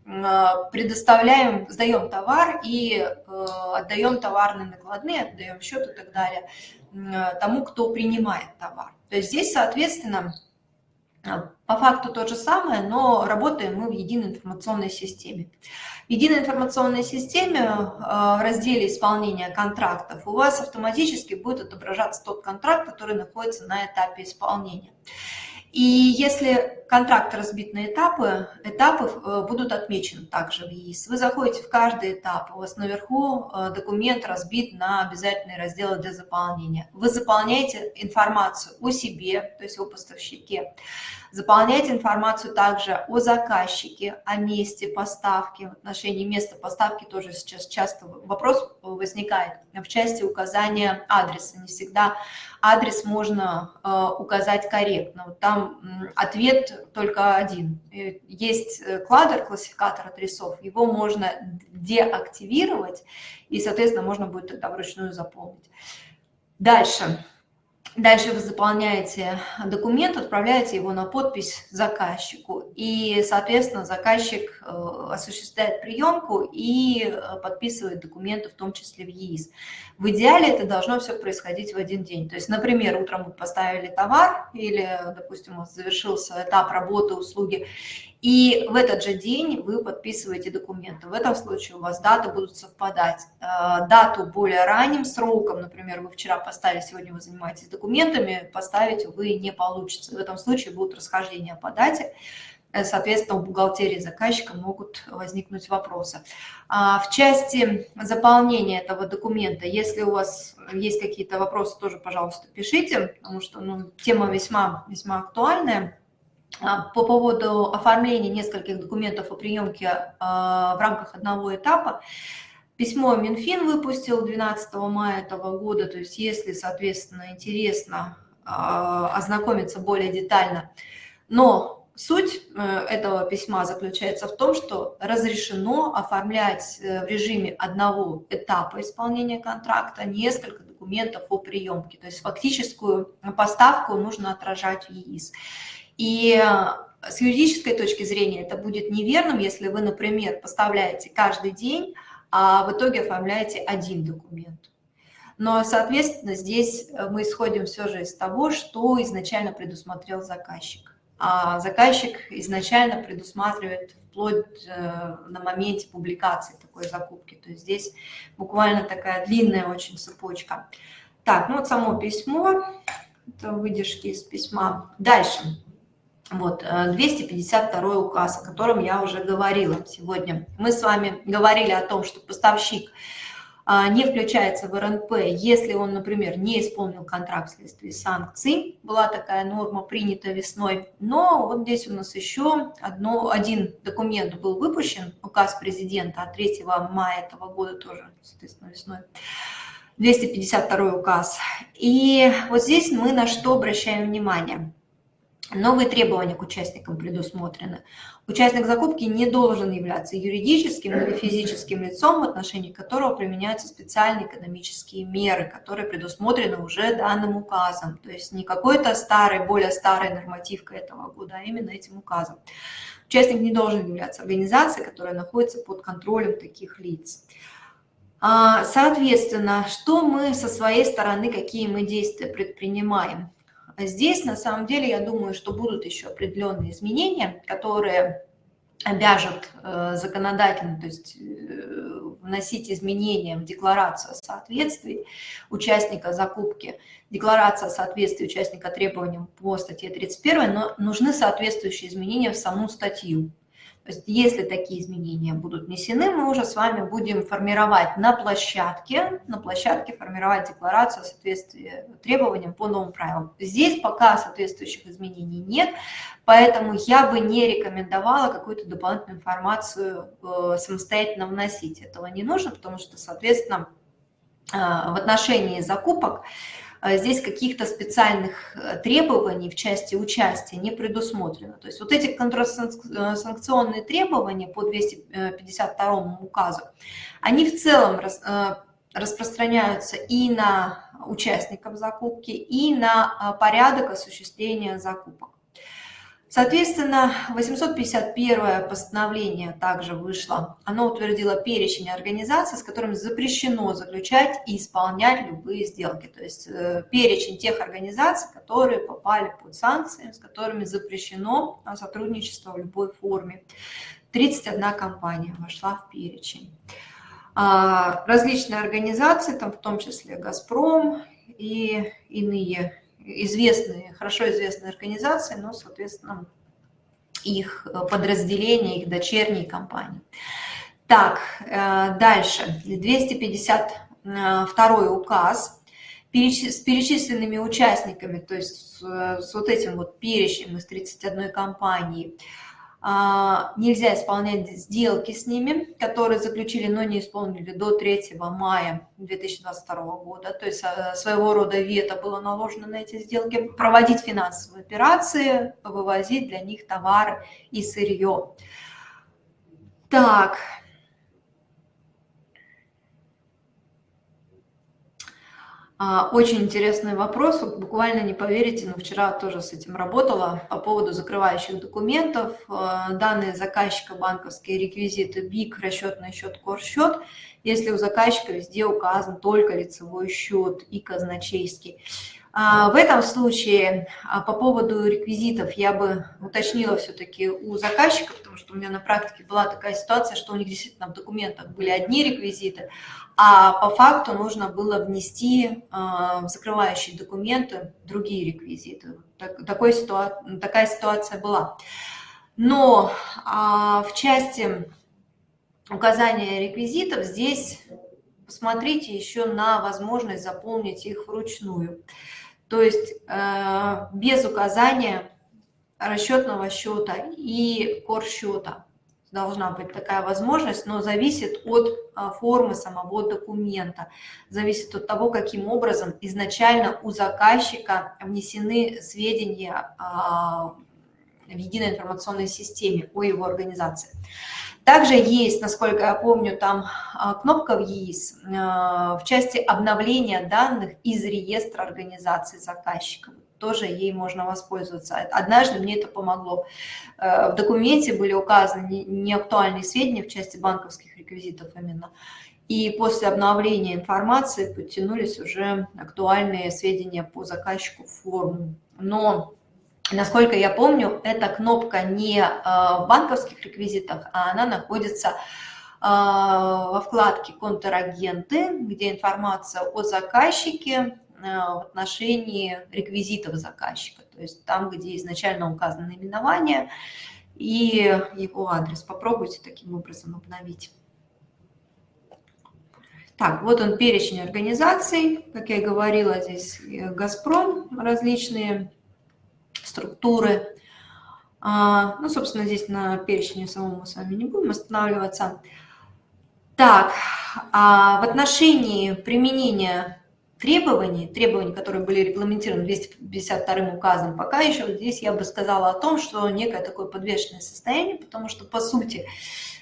а, предоставляем, сдаем товар и э, отдаем товарные накладные, отдаем счет и так далее тому, кто принимает товар. То есть здесь, соответственно, а, по факту то же самое, но работаем мы в единой информационной системе. В единой информационной системе а, в разделе исполнения контрактов у вас автоматически будет отображаться тот контракт, который находится на этапе исполнения. И если контракт разбит на этапы, этапы э, будут отмечены также в ЕИС. Вы заходите в каждый этап, у вас наверху э, документ разбит на обязательные разделы для заполнения. Вы заполняете информацию о себе, то есть о поставщике, Заполняйте информацию также о заказчике, о месте поставки. В отношении места поставки тоже сейчас часто вопрос возникает в части указания адреса. Не всегда адрес можно э, указать корректно. Вот там ответ только один. Есть э, кладер, классификатор адресов, его можно деактивировать, и, соответственно, можно будет тогда вручную заполнить. Дальше. Дальше вы заполняете документ, отправляете его на подпись заказчику. И, соответственно, заказчик э, осуществляет приемку и э, подписывает документы, в том числе в ЕИС. В идеале это должно все происходить в один день. То есть, например, утром вы поставили товар или, допустим, завершился этап работы, услуги, и в этот же день вы подписываете документы. В этом случае у вас даты будут совпадать. Э, дату более ранним сроком, например, вы вчера поставили, сегодня вы занимаетесь документами, поставить, вы не получится. В этом случае будут расхождения по дате. Э, соответственно, у бухгалтерии заказчика могут возникнуть вопросы. А в части заполнения этого документа, если у вас есть какие-то вопросы, тоже, пожалуйста, пишите, потому что ну, тема весьма, весьма актуальная. А, по поводу оформления нескольких документов о приемке а, в рамках одного этапа. Письмо Минфин выпустил 12 мая этого года, то есть если, соответственно, интересно а, ознакомиться более детально. Но суть э, этого письма заключается в том, что разрешено оформлять э, в режиме одного этапа исполнения контракта несколько документов о приемке. То есть фактическую поставку нужно отражать в ЕИС. И э, с юридической точки зрения это будет неверным, если вы, например, поставляете каждый день, а в итоге оформляете один документ. Но, соответственно, здесь э, мы исходим все же из того, что изначально предусмотрел заказчик. А заказчик изначально предусматривает вплоть э, на моменте публикации такой закупки. То есть здесь буквально такая длинная очень цепочка. Так, ну вот само письмо, это выдержки из письма. Дальше. Вот, 252 э, указ, о котором я уже говорила сегодня. Мы с вами говорили о том, что поставщик а, не включается в РНП, если он, например, не исполнил контракт вследствие санкций. Была такая норма, принята весной. Но вот здесь у нас еще одно, один документ был выпущен, указ президента от 3 мая этого года тоже, соответственно, весной. 252 указ. И вот здесь мы на что обращаем внимание – Новые требования к участникам предусмотрены. Участник закупки не должен являться юридическим или физическим лицом, в отношении которого применяются специальные экономические меры, которые предусмотрены уже данным указом. То есть не какой-то старый, более старой нормативкой этого года, а именно этим указом. Участник не должен являться организацией, которая находится под контролем таких лиц. А, соответственно, что мы со своей стороны, какие мы действия предпринимаем? Здесь, на самом деле, я думаю, что будут еще определенные изменения, которые обяжут э, законодательно, то есть э, вносить изменения в декларацию о соответствии участника закупки, декларация о соответствии участника требованиям по статье 31, но нужны соответствующие изменения в саму статью. То есть если такие изменения будут внесены, мы уже с вами будем формировать на площадке, на площадке формировать декларацию о соответствии требованиям по новым правилам. Здесь пока соответствующих изменений нет, поэтому я бы не рекомендовала какую-то дополнительную информацию э, самостоятельно вносить. Этого не нужно, потому что, соответственно, э, в отношении закупок здесь каких-то специальных э, требований в части участия не предусмотрено. То есть вот эти контрсанкционные требования по 252 указу, они в целом э, распространяются и на участников закупки, и на э, порядок осуществления закупок. Соответственно, 851 постановление также вышло. Оно утвердило перечень организаций, с которыми запрещено заключать и исполнять любые сделки. То есть э, перечень тех организаций, которые попали под санкции, с которыми запрещено сотрудничество в любой форме. 31 компания вошла в перечень. А, различные организации, там в том числе «Газпром» и иные известные, хорошо известные организации, но, соответственно, их подразделения, их дочерние компании. Так, дальше. 252 указ с перечисленными участниками, то есть с вот этим вот перечнем из 31 компании, нельзя исполнять сделки с ними, которые заключили, но не исполнили до 3 мая 2022 года. То есть а, своего рода вето было наложено на эти сделки. Проводить финансовые операции, вывозить для них товары и сырье. Так, очень интересный вопрос, буквально не поверите, но вчера тоже с этим работала по поводу закрывающих документов. А, данные заказчика, банковские реквизиты, БИК, расчетный счет, корсчет. Если у заказчика везде указан только лицевой счет и казначейский. А, в этом случае по поводу реквизитов я бы уточнила все-таки у заказчика, потому что у меня на практике была такая ситуация, что у них действительно в документах были одни реквизиты, а по факту нужно было внести а, в закрывающие документы другие реквизиты. Так, такой ситуа такая ситуация была. Но а, в части указания реквизитов здесь посмотрите еще на возможность заполнить их вручную. То есть э, без указания расчетного счета и корсчета должна быть такая возможность, но зависит от а, формы самого документа, зависит от того, каким образом изначально у заказчика внесены сведения а, в единой информационной системе о его организации. Также есть, насколько я помню, там а, кнопка в ЕИС в части обновления данных из реестра организации заказчика тоже ей можно воспользоваться. Однажды мне это помогло. Э, в документе были указаны неактуальные сведения в части банковских реквизитов именно. И после обновления информации подтянулись уже актуальные сведения по заказчику в форму. Но, насколько я помню, эта кнопка не э, в банковских реквизитах, а она находится э, во вкладке «Контрагенты», где информация о заказчике, Э, в отношении реквизитов заказчика, то есть там, где изначально указано наименование и его адрес. Попробуйте таким образом обновить. Так, вот он перечень организаций, как я говорила, здесь «Газпром», различные структуры. А, ну, собственно, здесь на перечне самому мы с вами не будем останавливаться. Так, а в отношении применения требований, требований, которые были регламентированы 252 указом, пока еще здесь я бы сказала о том, что некое такое подвешенное состояние, потому что, по сути,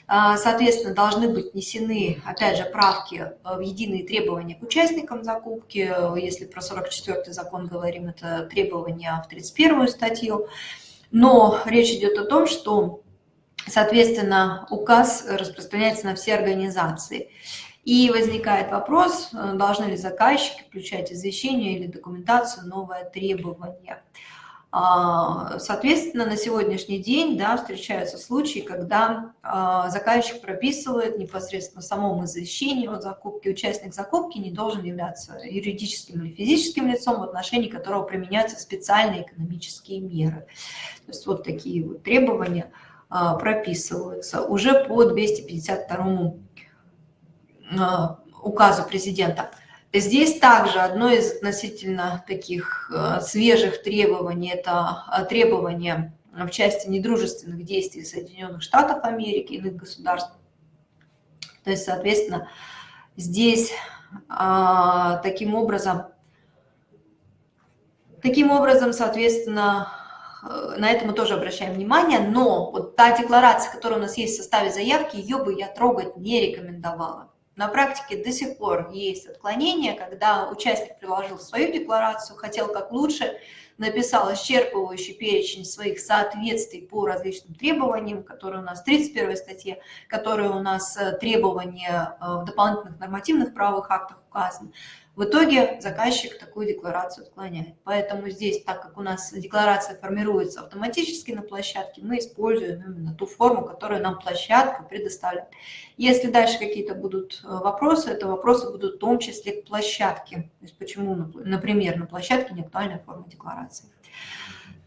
соответственно, должны быть внесены, опять же, правки в единые требования к участникам закупки. Если про 44 закон говорим, это требования в 31 статью. Но речь идет о том, что, соответственно, указ распространяется на все организации. И возникает вопрос, э, должны ли заказчики включать извещение или документацию новое требование. А, соответственно, на сегодняшний день да, встречаются случаи, когда а, заказчик прописывает непосредственно в самом извещении о закупке, участник закупки не должен являться юридическим или физическим лицом, в отношении которого применяются специальные экономические меры. То есть вот такие вот требования а, прописываются уже по 252 Э, указу президента. Здесь также одно из относительно таких э, свежих требований, это э, требование в части недружественных действий Соединенных Штатов Америки, и иных государств. То есть, соответственно, здесь таким образом, таким образом, соответственно, на это мы тоже обращаем внимание, но вот та декларация, которая у нас есть в составе заявки, ее бы я трогать не рекомендовала. На практике до сих пор есть отклонения, когда участник приложил свою декларацию, хотел как лучше, написал исчерпывающий перечень своих соответствий по различным требованиям, которые у нас в 31 статье, которые у нас э, требования э, в дополнительных нормативных правовых актах указаны. В итоге заказчик такую декларацию отклоняет. Поэтому здесь, так как у нас декларация формируется автоматически на площадке, мы используем именно ту форму, которую нам площадка предоставляет. Если дальше какие-то будут э, вопросы, это вопросы будут в том числе к площадке. То есть почему, например, на площадке не актуальная форма декларации.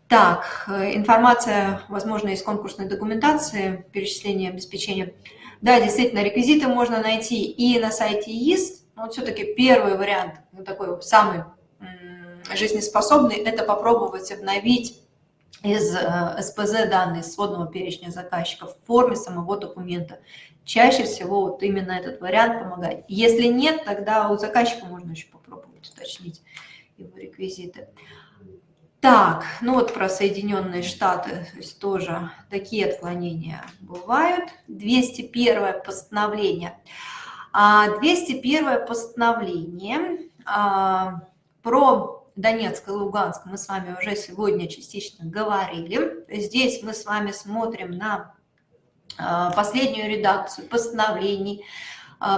Так, э, информация, возможно, из конкурсной документации, перечисление обеспечения. Да, действительно, реквизиты можно найти и на сайте ИИС, но все-таки первый вариант, ну, такой самый жизнеспособный, это попробовать обновить из э, СПЗ данные сводного перечня заказчиков в форме самого документа. Чаще всего вот именно этот вариант помогает. Если нет, тогда у заказчика можно еще попробовать уточнить его реквизиты. Так, ну вот про Соединенные Штаты, то есть тоже такие отклонения бывают. 201 постановление. 201 а, постановление а, про Донецк и Луганск мы с вами уже сегодня частично говорили. Здесь мы с вами смотрим на а, последнюю редакцию постановлений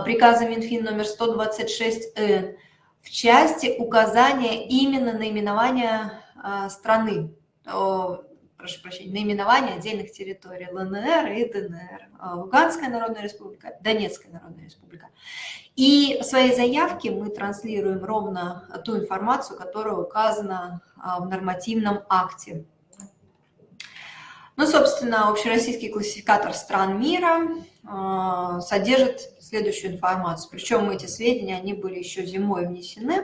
приказа Минфин номер 126Н в части указания именно наименования страны, прошу прощения, наименования отдельных территорий ЛНР и ДНР, а, Луганская Народная Республика, Донецкая Народная Республика. И в своей заявке мы транслируем ровно ту информацию, которая указана а, в нормативном акте. Ну, собственно, общероссийский классификатор стран мира содержит следующую информацию. Причем эти сведения, они были еще зимой внесены.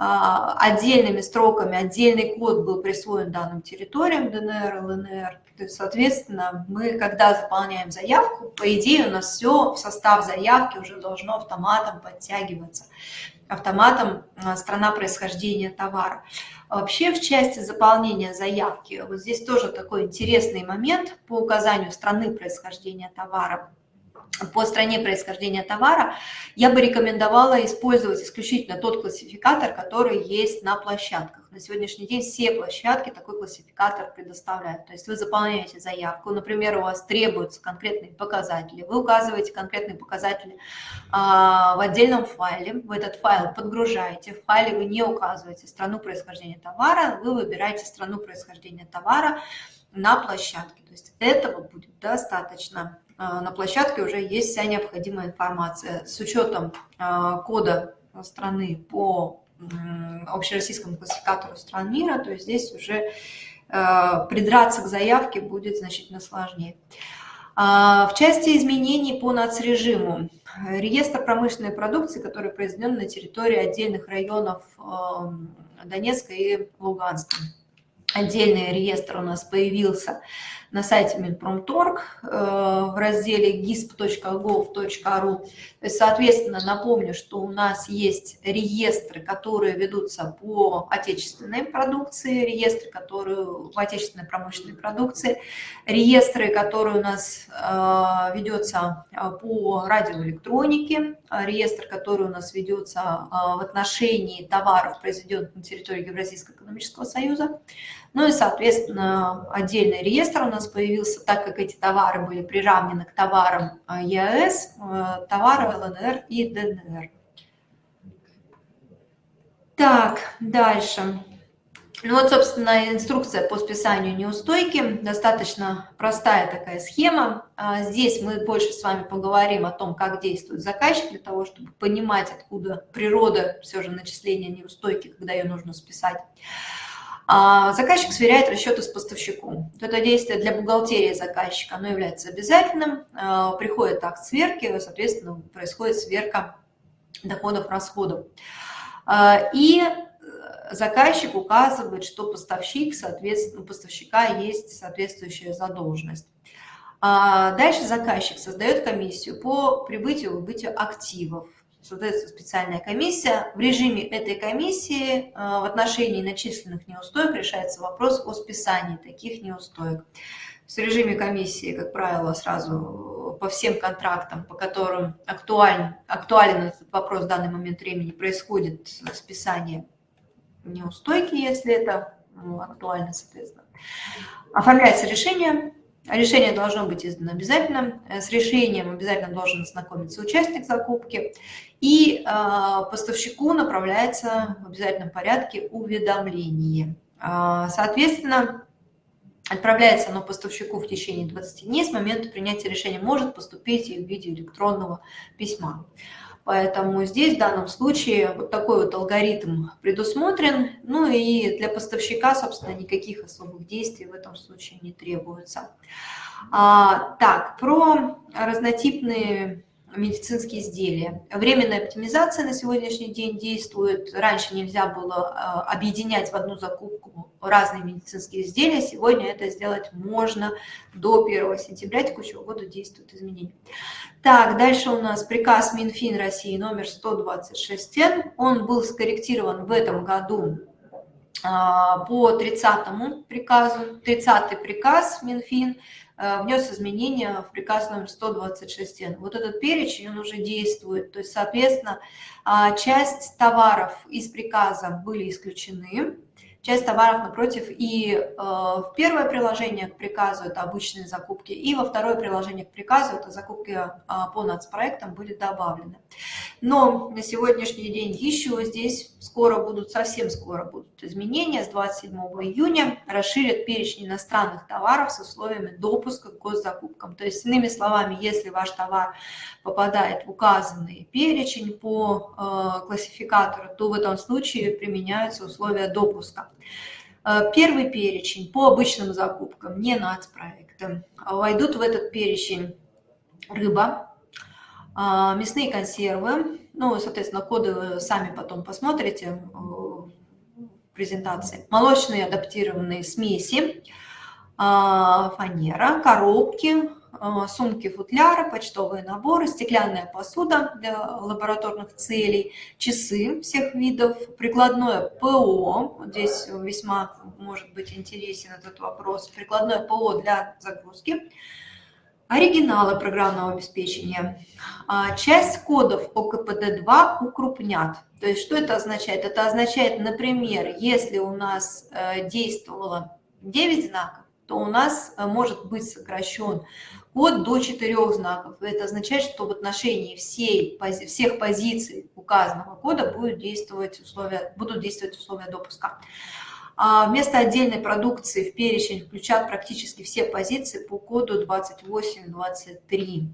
А, отдельными строками, отдельный код был присвоен данным территориям ДНР, ЛНР. То есть, соответственно, мы, когда заполняем заявку, по идее у нас все в состав заявки уже должно автоматом подтягиваться. Автоматом а, страна происхождения товара. Вообще в части заполнения заявки, вот здесь тоже такой интересный момент по указанию страны происхождения товара по стране происхождения товара, я бы рекомендовала использовать исключительно тот классификатор, который есть на площадках. На сегодняшний день все площадки такой классификатор предоставляют. То есть вы заполняете заявку, например, у вас требуются конкретные показатели, вы указываете конкретные показатели а, в отдельном файле, в этот файл подгружаете, в файле вы не указываете страну происхождения товара, вы выбираете страну происхождения товара на площадке. То есть этого будет достаточно. А, на площадке уже есть вся необходимая информация. С учетом а, кода страны по общероссийскому классификатору стран мира, то есть здесь уже а, придраться к заявке будет значительно сложнее. В части изменений по нацрежиму. Реестр промышленной продукции, который произведен на территории отдельных районов Донецка и Луганска. Отдельный реестр у нас появился на сайте Минпромторг э, в разделе gisp.gov.ru. Соответственно, напомню, что у нас есть реестры, которые ведутся по отечественной продукции, реестры, которые в отечественной промышленной продукции, реестры, которые у нас э, ведется э, по радиоэлектронике, реестр, который у нас ведется в отношении товаров, произведенных на территории Евразийского экономического союза. Ну и, соответственно, отдельный реестр у нас появился, так как эти товары были приравнены к товарам а, ЕАЭС, э, товары ЛНР и ДНР. Так, дальше. Ну вот, собственно, инструкция по списанию неустойки. Достаточно простая такая схема. А, здесь мы больше с вами поговорим о том, как действует заказчик, для того, чтобы понимать, откуда природа все же начисления неустойки, когда ее нужно списать. А, заказчик сверяет расчеты с поставщиком. Это действие для бухгалтерии заказчика, оно является обязательным. А, приходит акт сверки, соответственно, происходит сверка доходов, расходов. А, и заказчик указывает, что поставщик, соответственно, у поставщика есть соответствующая задолженность. Дальше заказчик создает комиссию по прибытию и выбытию активов создается специальная комиссия. В режиме этой комиссии э, в отношении начисленных неустоек решается вопрос о списании таких неустоек. В режиме комиссии, как правило, сразу по всем контрактам, по которым актуален, актуален этот вопрос в данный момент времени, происходит списание неустойки, если это ну, актуально, соответственно. Оформляется решение, Решение должно быть издано обязательно. С решением обязательно должен ознакомиться участник закупки. И а, поставщику направляется в обязательном порядке уведомление. А, соответственно, отправляется оно поставщику в течение 20 дней с момента принятия решения. Может поступить и в виде электронного письма. Поэтому здесь в данном случае вот такой вот алгоритм предусмотрен. Ну и для поставщика, собственно, никаких особых действий в этом случае не требуется. А, так, про разнотипные медицинские изделия. Временная оптимизация на сегодняшний день действует. Раньше нельзя было а, объединять в одну закупку разные медицинские изделия. Сегодня это сделать можно до 1 сентября текущего года действуют изменения. Так, дальше у нас приказ Минфин России номер 126Н. Он был скорректирован в этом году а, по 30 приказу, 30 приказ Минфин Э, внес изменения в приказ номер 126 н Вот этот перечень, он уже действует, то есть, соответственно, а, часть товаров из приказа были исключены, часть товаров напротив. И э, в первое приложение к приказу это обычные закупки, и во второе приложение к приказу это закупки э, по нацпроектам были добавлены. Но на сегодняшний день еще здесь скоро будут, совсем скоро будут изменения. С 27 июня расширят перечень иностранных товаров с условиями допуска к госзакупкам. То есть, иными словами, если ваш товар попадает в указанный перечень по э, классификатору, то в этом случае применяются условия допуска. Э, первый перечень по обычным закупкам, не нацпроектам, войдут в этот перечень рыба, э, мясные консервы, ну, соответственно, коды вы сами потом посмотрите э, в презентации, молочные адаптированные смеси, фанера, коробки, сумки, футляры, почтовые наборы, стеклянная посуда для лабораторных целей, часы всех видов, прикладное ПО, здесь весьма может быть интересен этот вопрос, прикладное ПО для загрузки, оригиналы программного обеспечения. А, часть кодов ОКПД-2 укрупнят. То есть что это означает? Это означает, например, если у нас э, действовало 9 знаков, то у нас э, может быть сокращен код до четырех знаков. Это означает, что в отношении всей, всех позиций указанного кода будут действовать условия, будут действовать условия допуска. А вместо отдельной продукции в перечень включат практически все позиции по коду 2823.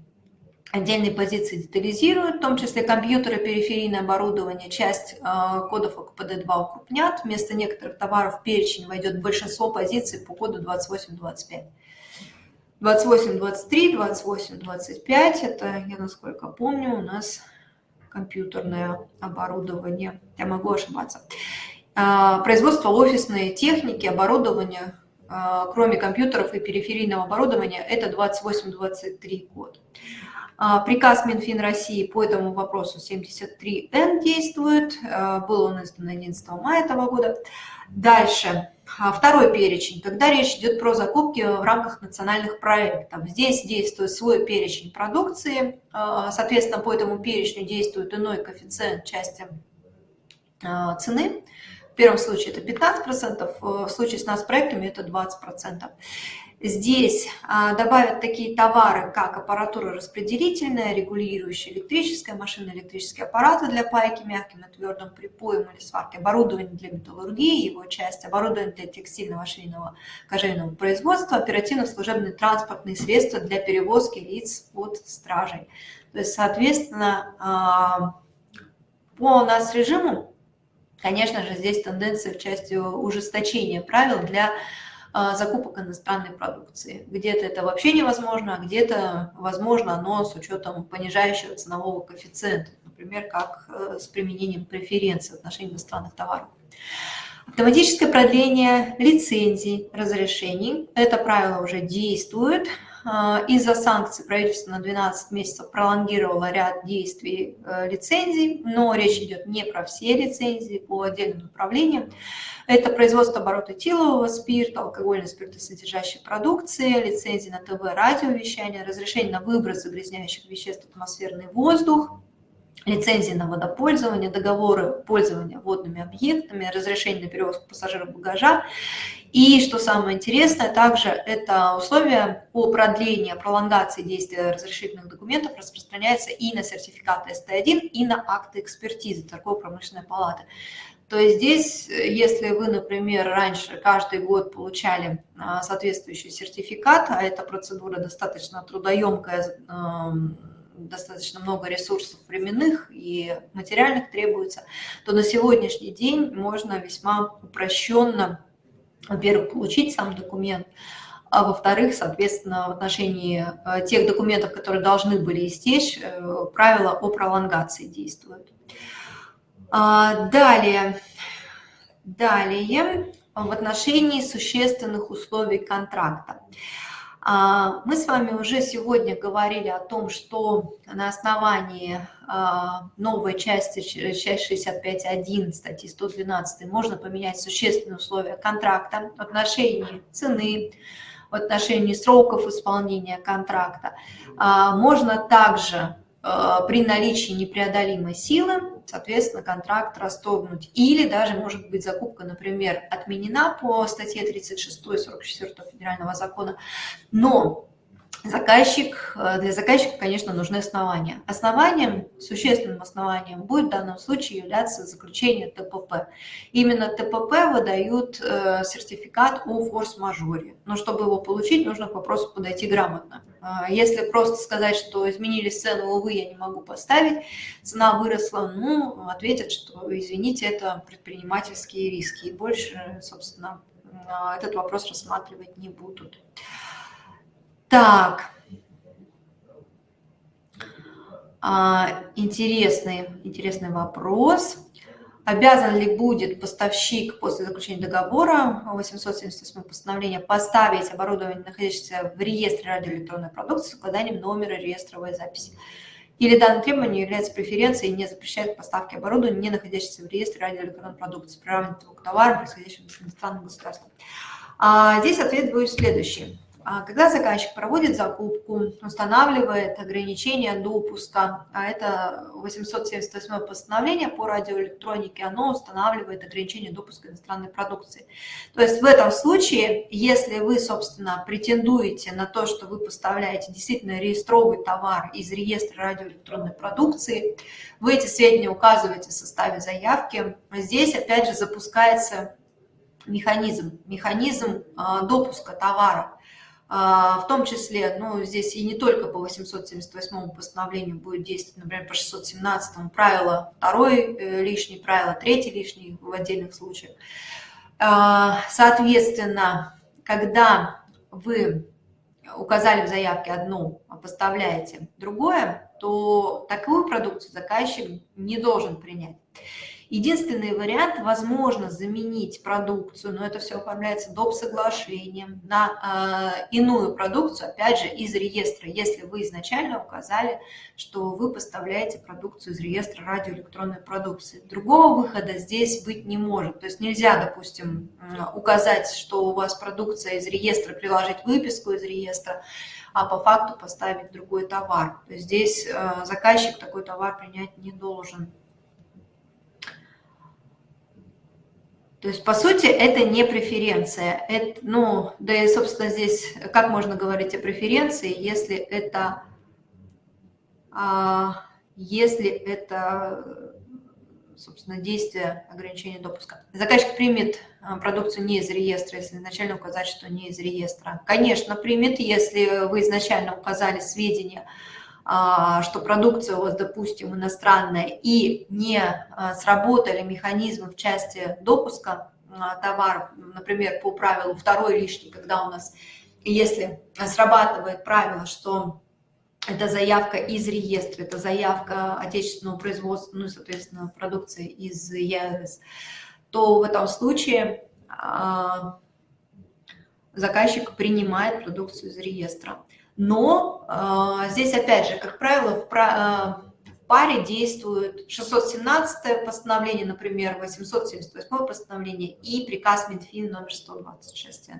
Отдельные позиции детализируют, в том числе компьютеры, периферийное оборудование, часть э, кодов ОКПД-2 укрупнят. Вместо некоторых товаров в перечень войдет большинство позиций по коду 2825. 28, 23, 28, 25, это, я насколько помню, у нас компьютерное оборудование, я могу ошибаться. А, производство офисной техники, оборудования, а, кроме компьютеров и периферийного оборудования, это 28-23 год. А, приказ Минфин России по этому вопросу 73Н действует, был он издан 11 мая этого года. Дальше второй перечень, когда речь идет про закупки в рамках национальных проектов. Здесь действует свой перечень продукции, а, соответственно, по этому перечню действует иной коэффициент части а, цены. В первом случае это 15%, в случае с нас проектами это 20%. Здесь а, добавят такие товары, как аппаратура распределительная, регулирующая электрическая, машина электрические аппараты для пайки мягким на твердом припоем или сварки, оборудование для металлургии, его часть, оборудование для текстильного швейного кожевенного производства, оперативно-служебные транспортные средства для перевозки лиц под стражей. То есть, соответственно, а, по нас режиму, конечно же, здесь тенденция в части ужесточения правил для закупок иностранной продукции. Где-то это вообще невозможно, а где-то возможно, но с учетом понижающего ценового коэффициента, например, как э, с применением преференций в отношении иностранных товаров. Автоматическое продление лицензий, разрешений. Это правило уже действует. А, из-за санкций правительство на 12 месяцев пролонгировало ряд действий э, лицензий, но речь идет не про все лицензии по отдельным направлениям. Это производство оборота этилового спирта, алкогольной спиртосодержащей продукции, лицензии на ТВ, радиовещание, разрешение на выброс загрязняющих веществ в атмосферный воздух, лицензии на водопользование, договоры пользования водными объектами, разрешение на перевозку пассажиров багажа. И, что самое интересное, также это условие по продлению, пролонгации действия разрешительных документов распространяется и на сертификаты СТ1, и на акты экспертизы торгово-промышленной палаты. То есть здесь, если вы, например, раньше каждый год получали а, соответствующий сертификат, а эта процедура достаточно трудоемкая, достаточно много ресурсов временных и материальных требуется, то на сегодняшний день можно весьма упрощенно, во-первых, получить сам документ, а во-вторых, соответственно, в отношении э, тех документов, которые должны были истечь, э, правила о пролонгации действуют. А, далее, далее в отношении существенных условий контракта. А, мы с вами уже сегодня говорили о том, что на основании а, новой части, часть 65.1 статьи 112 можно поменять существенные условия контракта в отношении цены, в отношении сроков исполнения контракта. А, можно также при наличии непреодолимой силы соответственно, контракт расторгнуть. Или даже, может быть, закупка, например, отменена по статье 36 44 федерального закона, но заказчик, э, для заказчика, конечно, нужны основания. Основанием, существенным основанием будет в данном случае являться заключение ТПП. Именно ТПП выдают э, сертификат о форс-мажоре. Но чтобы его получить, нужно к вопросу подойти грамотно. Э, если просто сказать, что изменили цену, увы, я не могу поставить, цена выросла, ну, ответят, что, извините, это предпринимательские риски. И больше, собственно, этот вопрос рассматривать не будут. Так. А, интересный, интересный вопрос. Обязан ли будет поставщик после заключения договора 878 постановления поставить оборудование, находящееся в реестре радиоэлектронной продукции с указанием номера реестровой записи? Или данное требование является преференцией и не запрещает поставки оборудования, не находящегося в реестре радиоэлектронной продукции, приравненного к товарам, происходящим из иностранных государств? А, здесь ответ будет следующий. А когда заказчик проводит закупку, устанавливает ограничения допуска, а это 878 постановление по радиоэлектронике, оно устанавливает ограничения допуска иностранной продукции. То есть в этом случае, если вы, собственно, претендуете на то, что вы поставляете действительно реестровый товар из реестра радиоэлектронной продукции, вы эти сведения указываете в составе заявки. Здесь, опять же, запускается механизм, механизм а, допуска товара. А, в том числе, ну, здесь и не только по 878 постановлению будет действовать, например, по 617 правило второй э, лишний, правило третий лишний в отдельных случаях. А, соответственно, когда вы указали в заявке одно, а поставляете другое, то такую продукцию заказчик не должен принять. Единственный вариант, возможно, заменить продукцию, но это все оформляется доп. соглашением на э, иную продукцию, опять же, из реестра, если вы изначально указали, что вы поставляете продукцию из реестра радиоэлектронной продукции. Другого выхода здесь быть не может. То есть нельзя, допустим, указать, что у вас продукция из реестра, приложить выписку из реестра, а по факту поставить другой товар. То есть здесь э, заказчик такой товар принять не должен. То есть, по сути, это не преференция. Это, ну, да и, собственно, здесь как можно говорить о преференции, если это, а, если это, собственно, действие ограничения допуска. Заказчик примет а, продукцию не из реестра, если изначально указать, что не из реестра. Конечно, примет, если вы изначально указали сведения, что продукция у вас, допустим, иностранная, и не а, сработали механизмы в части допуска а, товаров, например, по правилу второй лишний, когда у нас, если срабатывает правило, что это заявка из реестра, это заявка отечественного производства, ну, соответственно, продукции из ЕАЭС, то в этом случае заказчик принимает продукцию из реестра. Но э, здесь, опять же, как правило, в, про, э, в паре действует 617 постановление, например, 878 постановление и приказ Минфин номер 126.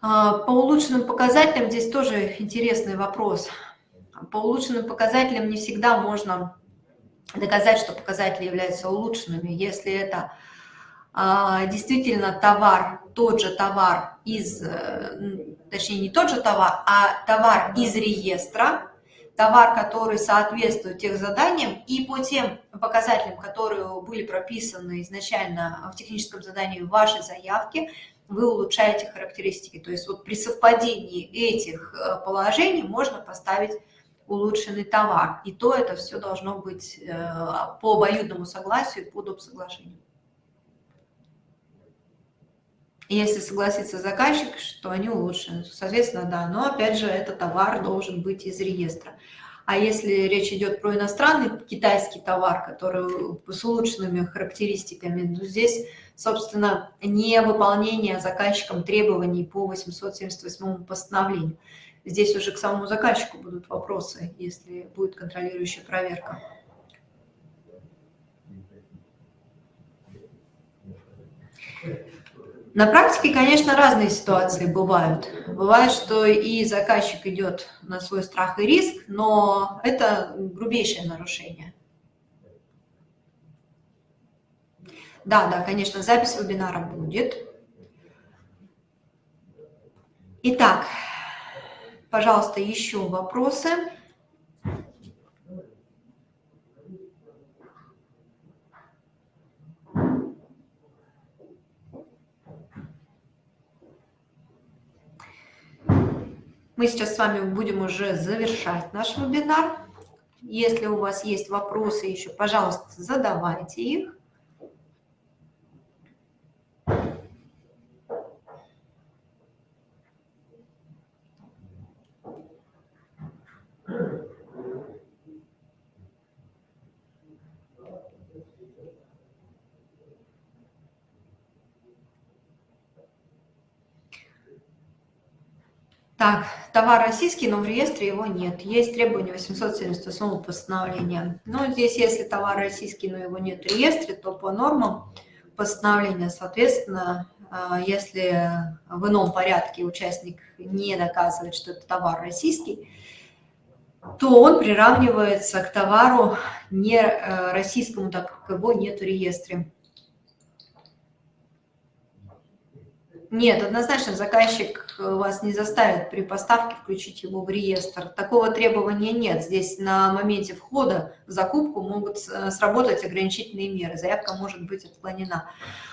А, по улучшенным показателям здесь тоже интересный вопрос. По улучшенным показателям не всегда можно доказать, что показатели являются улучшенными, если это а, действительно товар, тот же товар из, э, точнее не тот же товар, а товар из реестра, товар, который соответствует тех заданиям, и по тем показателям, которые были прописаны изначально в техническом задании вашей заявки, вы улучшаете характеристики. То есть вот при совпадении этих э, положений можно поставить улучшенный товар. И то это все должно быть э, по обоюдному согласию, по доп. соглашению. Если согласится заказчик, что они улучшены, соответственно, да. Но опять же, этот товар должен быть из реестра. А если речь идет про иностранный китайский товар, который с улучшенными характеристиками, то здесь, собственно, не выполнение заказчиком требований по 878 постановлению. Здесь уже к самому заказчику будут вопросы, если будет контролирующая проверка. На практике, конечно, разные ситуации бывают. Бывает, что и заказчик идет на свой страх и риск, но это грубейшее нарушение. Да, да, конечно, запись вебинара будет. Итак, пожалуйста, еще вопросы. Мы сейчас с вами будем уже завершать наш вебинар. Если у вас есть вопросы еще, пожалуйста, задавайте их. Так, товар российский, но в реестре его нет. Есть требование 878 постановления. Но здесь, если товар российский, но его нет в реестре, то по нормам постановления, соответственно, а, если в ином порядке участник не доказывает, что это товар российский, то он приравнивается к товару не э, российскому, так как его нет в реестре. Нет, однозначно заказчик э, вас не заставит при поставке включить его в реестр. Такого требования нет. Здесь на моменте входа в закупку могут э, сработать ограничительные меры. Заявка может быть отклонена.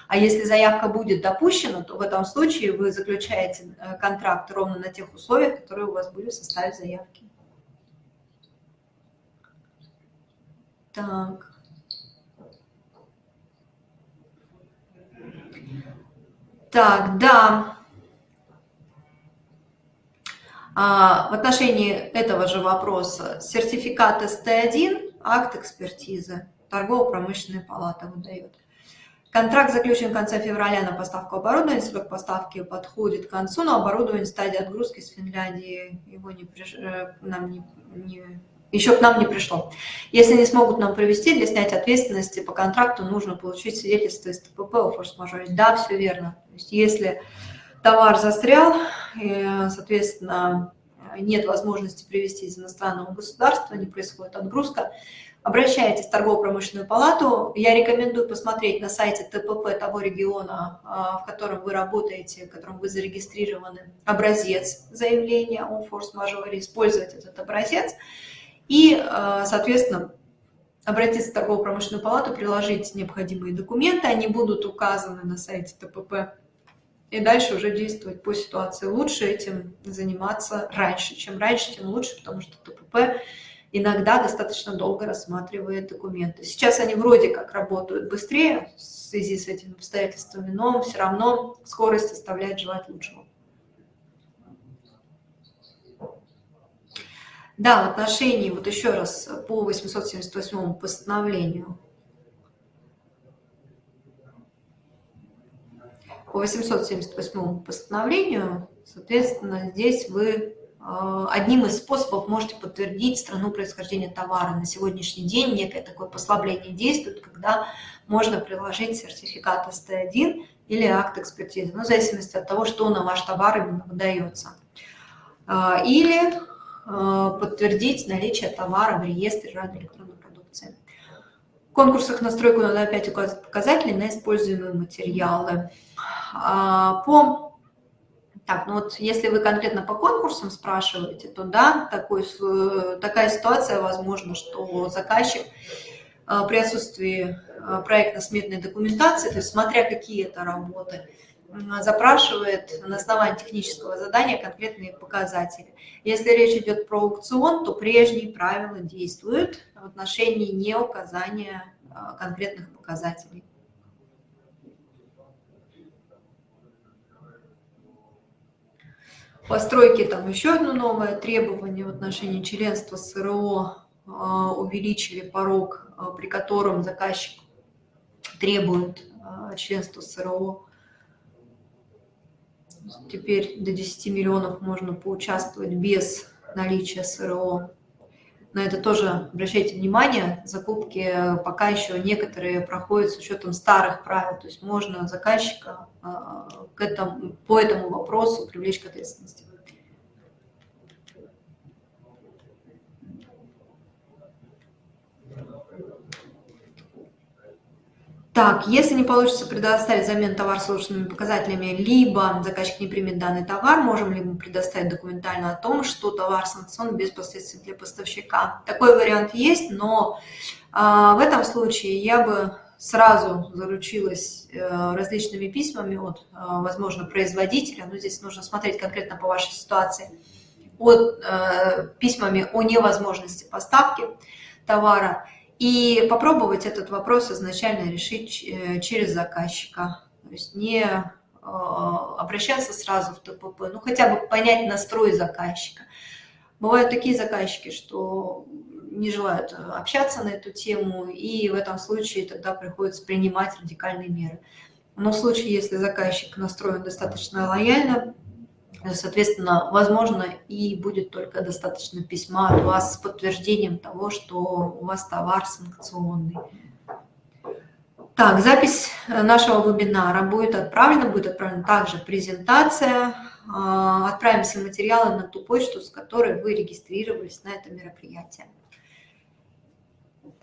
А если заявка будет допущена, то в этом случае вы заключаете э, контракт ровно на тех условиях, которые у вас были в составе заявки. Так. Так, да. А, в отношении этого же вопроса сертификат СТ1, акт экспертизы, торгово-промышленная палата выдает. Контракт заключен в конце февраля на поставку оборудования, срок поставки подходит к концу, но оборудование стадии отгрузки с Финляндии его не, э, нам не, не еще к нам не пришло. Если не смогут нам провести, для снятия ответственности по контракту нужно получить свидетельство из ТПП о форс-мажоре. Да, все верно. То есть если товар застрял, и, соответственно, нет возможности привезти из иностранного государства, не происходит отгрузка, обращайтесь в торгово-промышленную палату. Я рекомендую посмотреть на сайте ТПП того региона, а, в котором вы работаете, в котором вы зарегистрированы, образец заявления о форс-мажоре, использовать этот образец и, э, соответственно, обратиться в торгово-промышленную палату, приложить необходимые документы, они будут указаны на сайте ТПП, и дальше уже действовать по ситуации. Лучше этим заниматься раньше. Чем раньше, тем лучше, потому что ТПП иногда достаточно долго рассматривает документы. Сейчас они вроде как работают быстрее в связи с этими обстоятельствами, но все равно скорость оставляет желать лучшего. Да, в отношении, вот еще раз, по 878 постановлению. По 878 постановлению, соответственно, здесь вы э, одним из способов можете подтвердить страну происхождения товара. На сегодняшний день некое такое послабление действует, когда можно приложить сертификат СТ1 или акт экспертизы, ну, в зависимости от того, что на ваш товар именно выдается. Э, или подтвердить наличие товара в реестре радиоэлектронной продукции. В конкурсах на стройку надо опять указать показатели на используемые материалы. А, по, так, ну вот если вы конкретно по конкурсам спрашиваете, то да, такой, такая ситуация возможна, что заказчик э, при отсутствии э, проектно-сметной документации, то есть смотря какие это работы, запрашивает на основании технического задания конкретные показатели. Если речь идет про аукцион, то прежние правила действуют в отношении неуказания а, конкретных показателей. Постройки там еще одно новое требование в отношении членства СРО а, увеличили порог, а, при котором заказчик требует членства СРО Теперь до 10 миллионов можно поучаствовать без наличия СРО. На это тоже обращайте внимание, закупки пока еще некоторые проходят с учетом старых правил, то есть можно заказчика а, к этому, по этому вопросу привлечь к ответственности. Так, если не получится предоставить замену товар с улучшенными показателями, либо заказчик не примет данный товар, можем ли мы предоставить документально о том, что товар санкционен без последствий для поставщика. Такой вариант есть, но а, в этом случае я бы сразу заручилась а, различными письмами от, а, возможно, производителя, но здесь нужно смотреть конкретно по вашей ситуации, от а, письмами о невозможности поставки товара, и попробовать этот вопрос изначально решить э, через заказчика. То есть не э, обращаться сразу в ТПП, ну хотя бы понять настрой заказчика. Бывают такие заказчики, что не желают общаться на эту тему, и в этом случае тогда приходится принимать радикальные меры. Но в случае, если заказчик настроен достаточно лояльно, Соответственно, возможно, и будет только достаточно письма от вас с подтверждением того, что у вас товар санкционный. Так, запись нашего вебинара будет отправлена, будет отправлена также презентация. А, отправим все материалы на ту почту, с которой вы регистрировались на это мероприятие.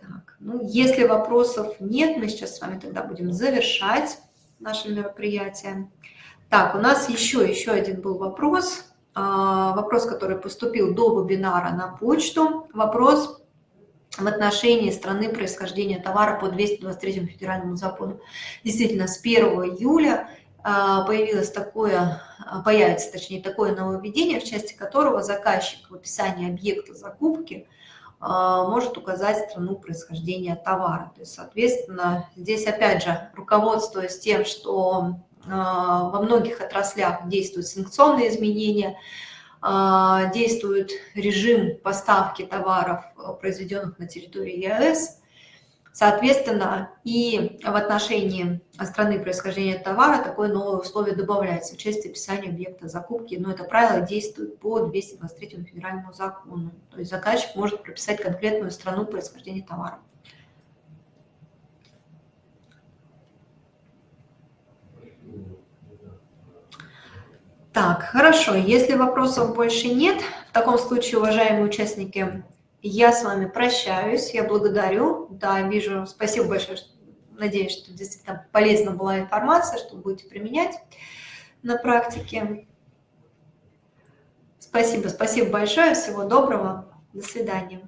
Так, ну, если вопросов нет, мы сейчас с вами тогда будем завершать наше мероприятие. Так, у нас еще, еще один был вопрос. А, вопрос, который поступил до вебинара на почту. Вопрос в отношении страны происхождения товара по 223 федеральному закону. Действительно, с 1 июля а, появилось такое, а, появится, точнее, такое нововведение, в части которого заказчик в описании объекта закупки может указать страну происхождения товара. То есть, соответственно, здесь опять же, руководствуясь тем, что во многих отраслях действуют санкционные изменения, а, действует режим поставки товаров, э, произведенных на территории ЕАЭС. Соответственно, и в отношении страны происхождения товара такое новое условие добавляется в части описания объекта закупки, но это правило действует по 223 федеральному закону. То есть заказчик может прописать конкретную страну происхождения товара. Так, хорошо. Если вопросов больше нет, в таком случае, уважаемые участники, я с вами прощаюсь. Я благодарю. Да, вижу. Спасибо большое. Надеюсь, что действительно полезна была информация, что будете применять на практике. Спасибо, спасибо большое. Всего доброго. До свидания.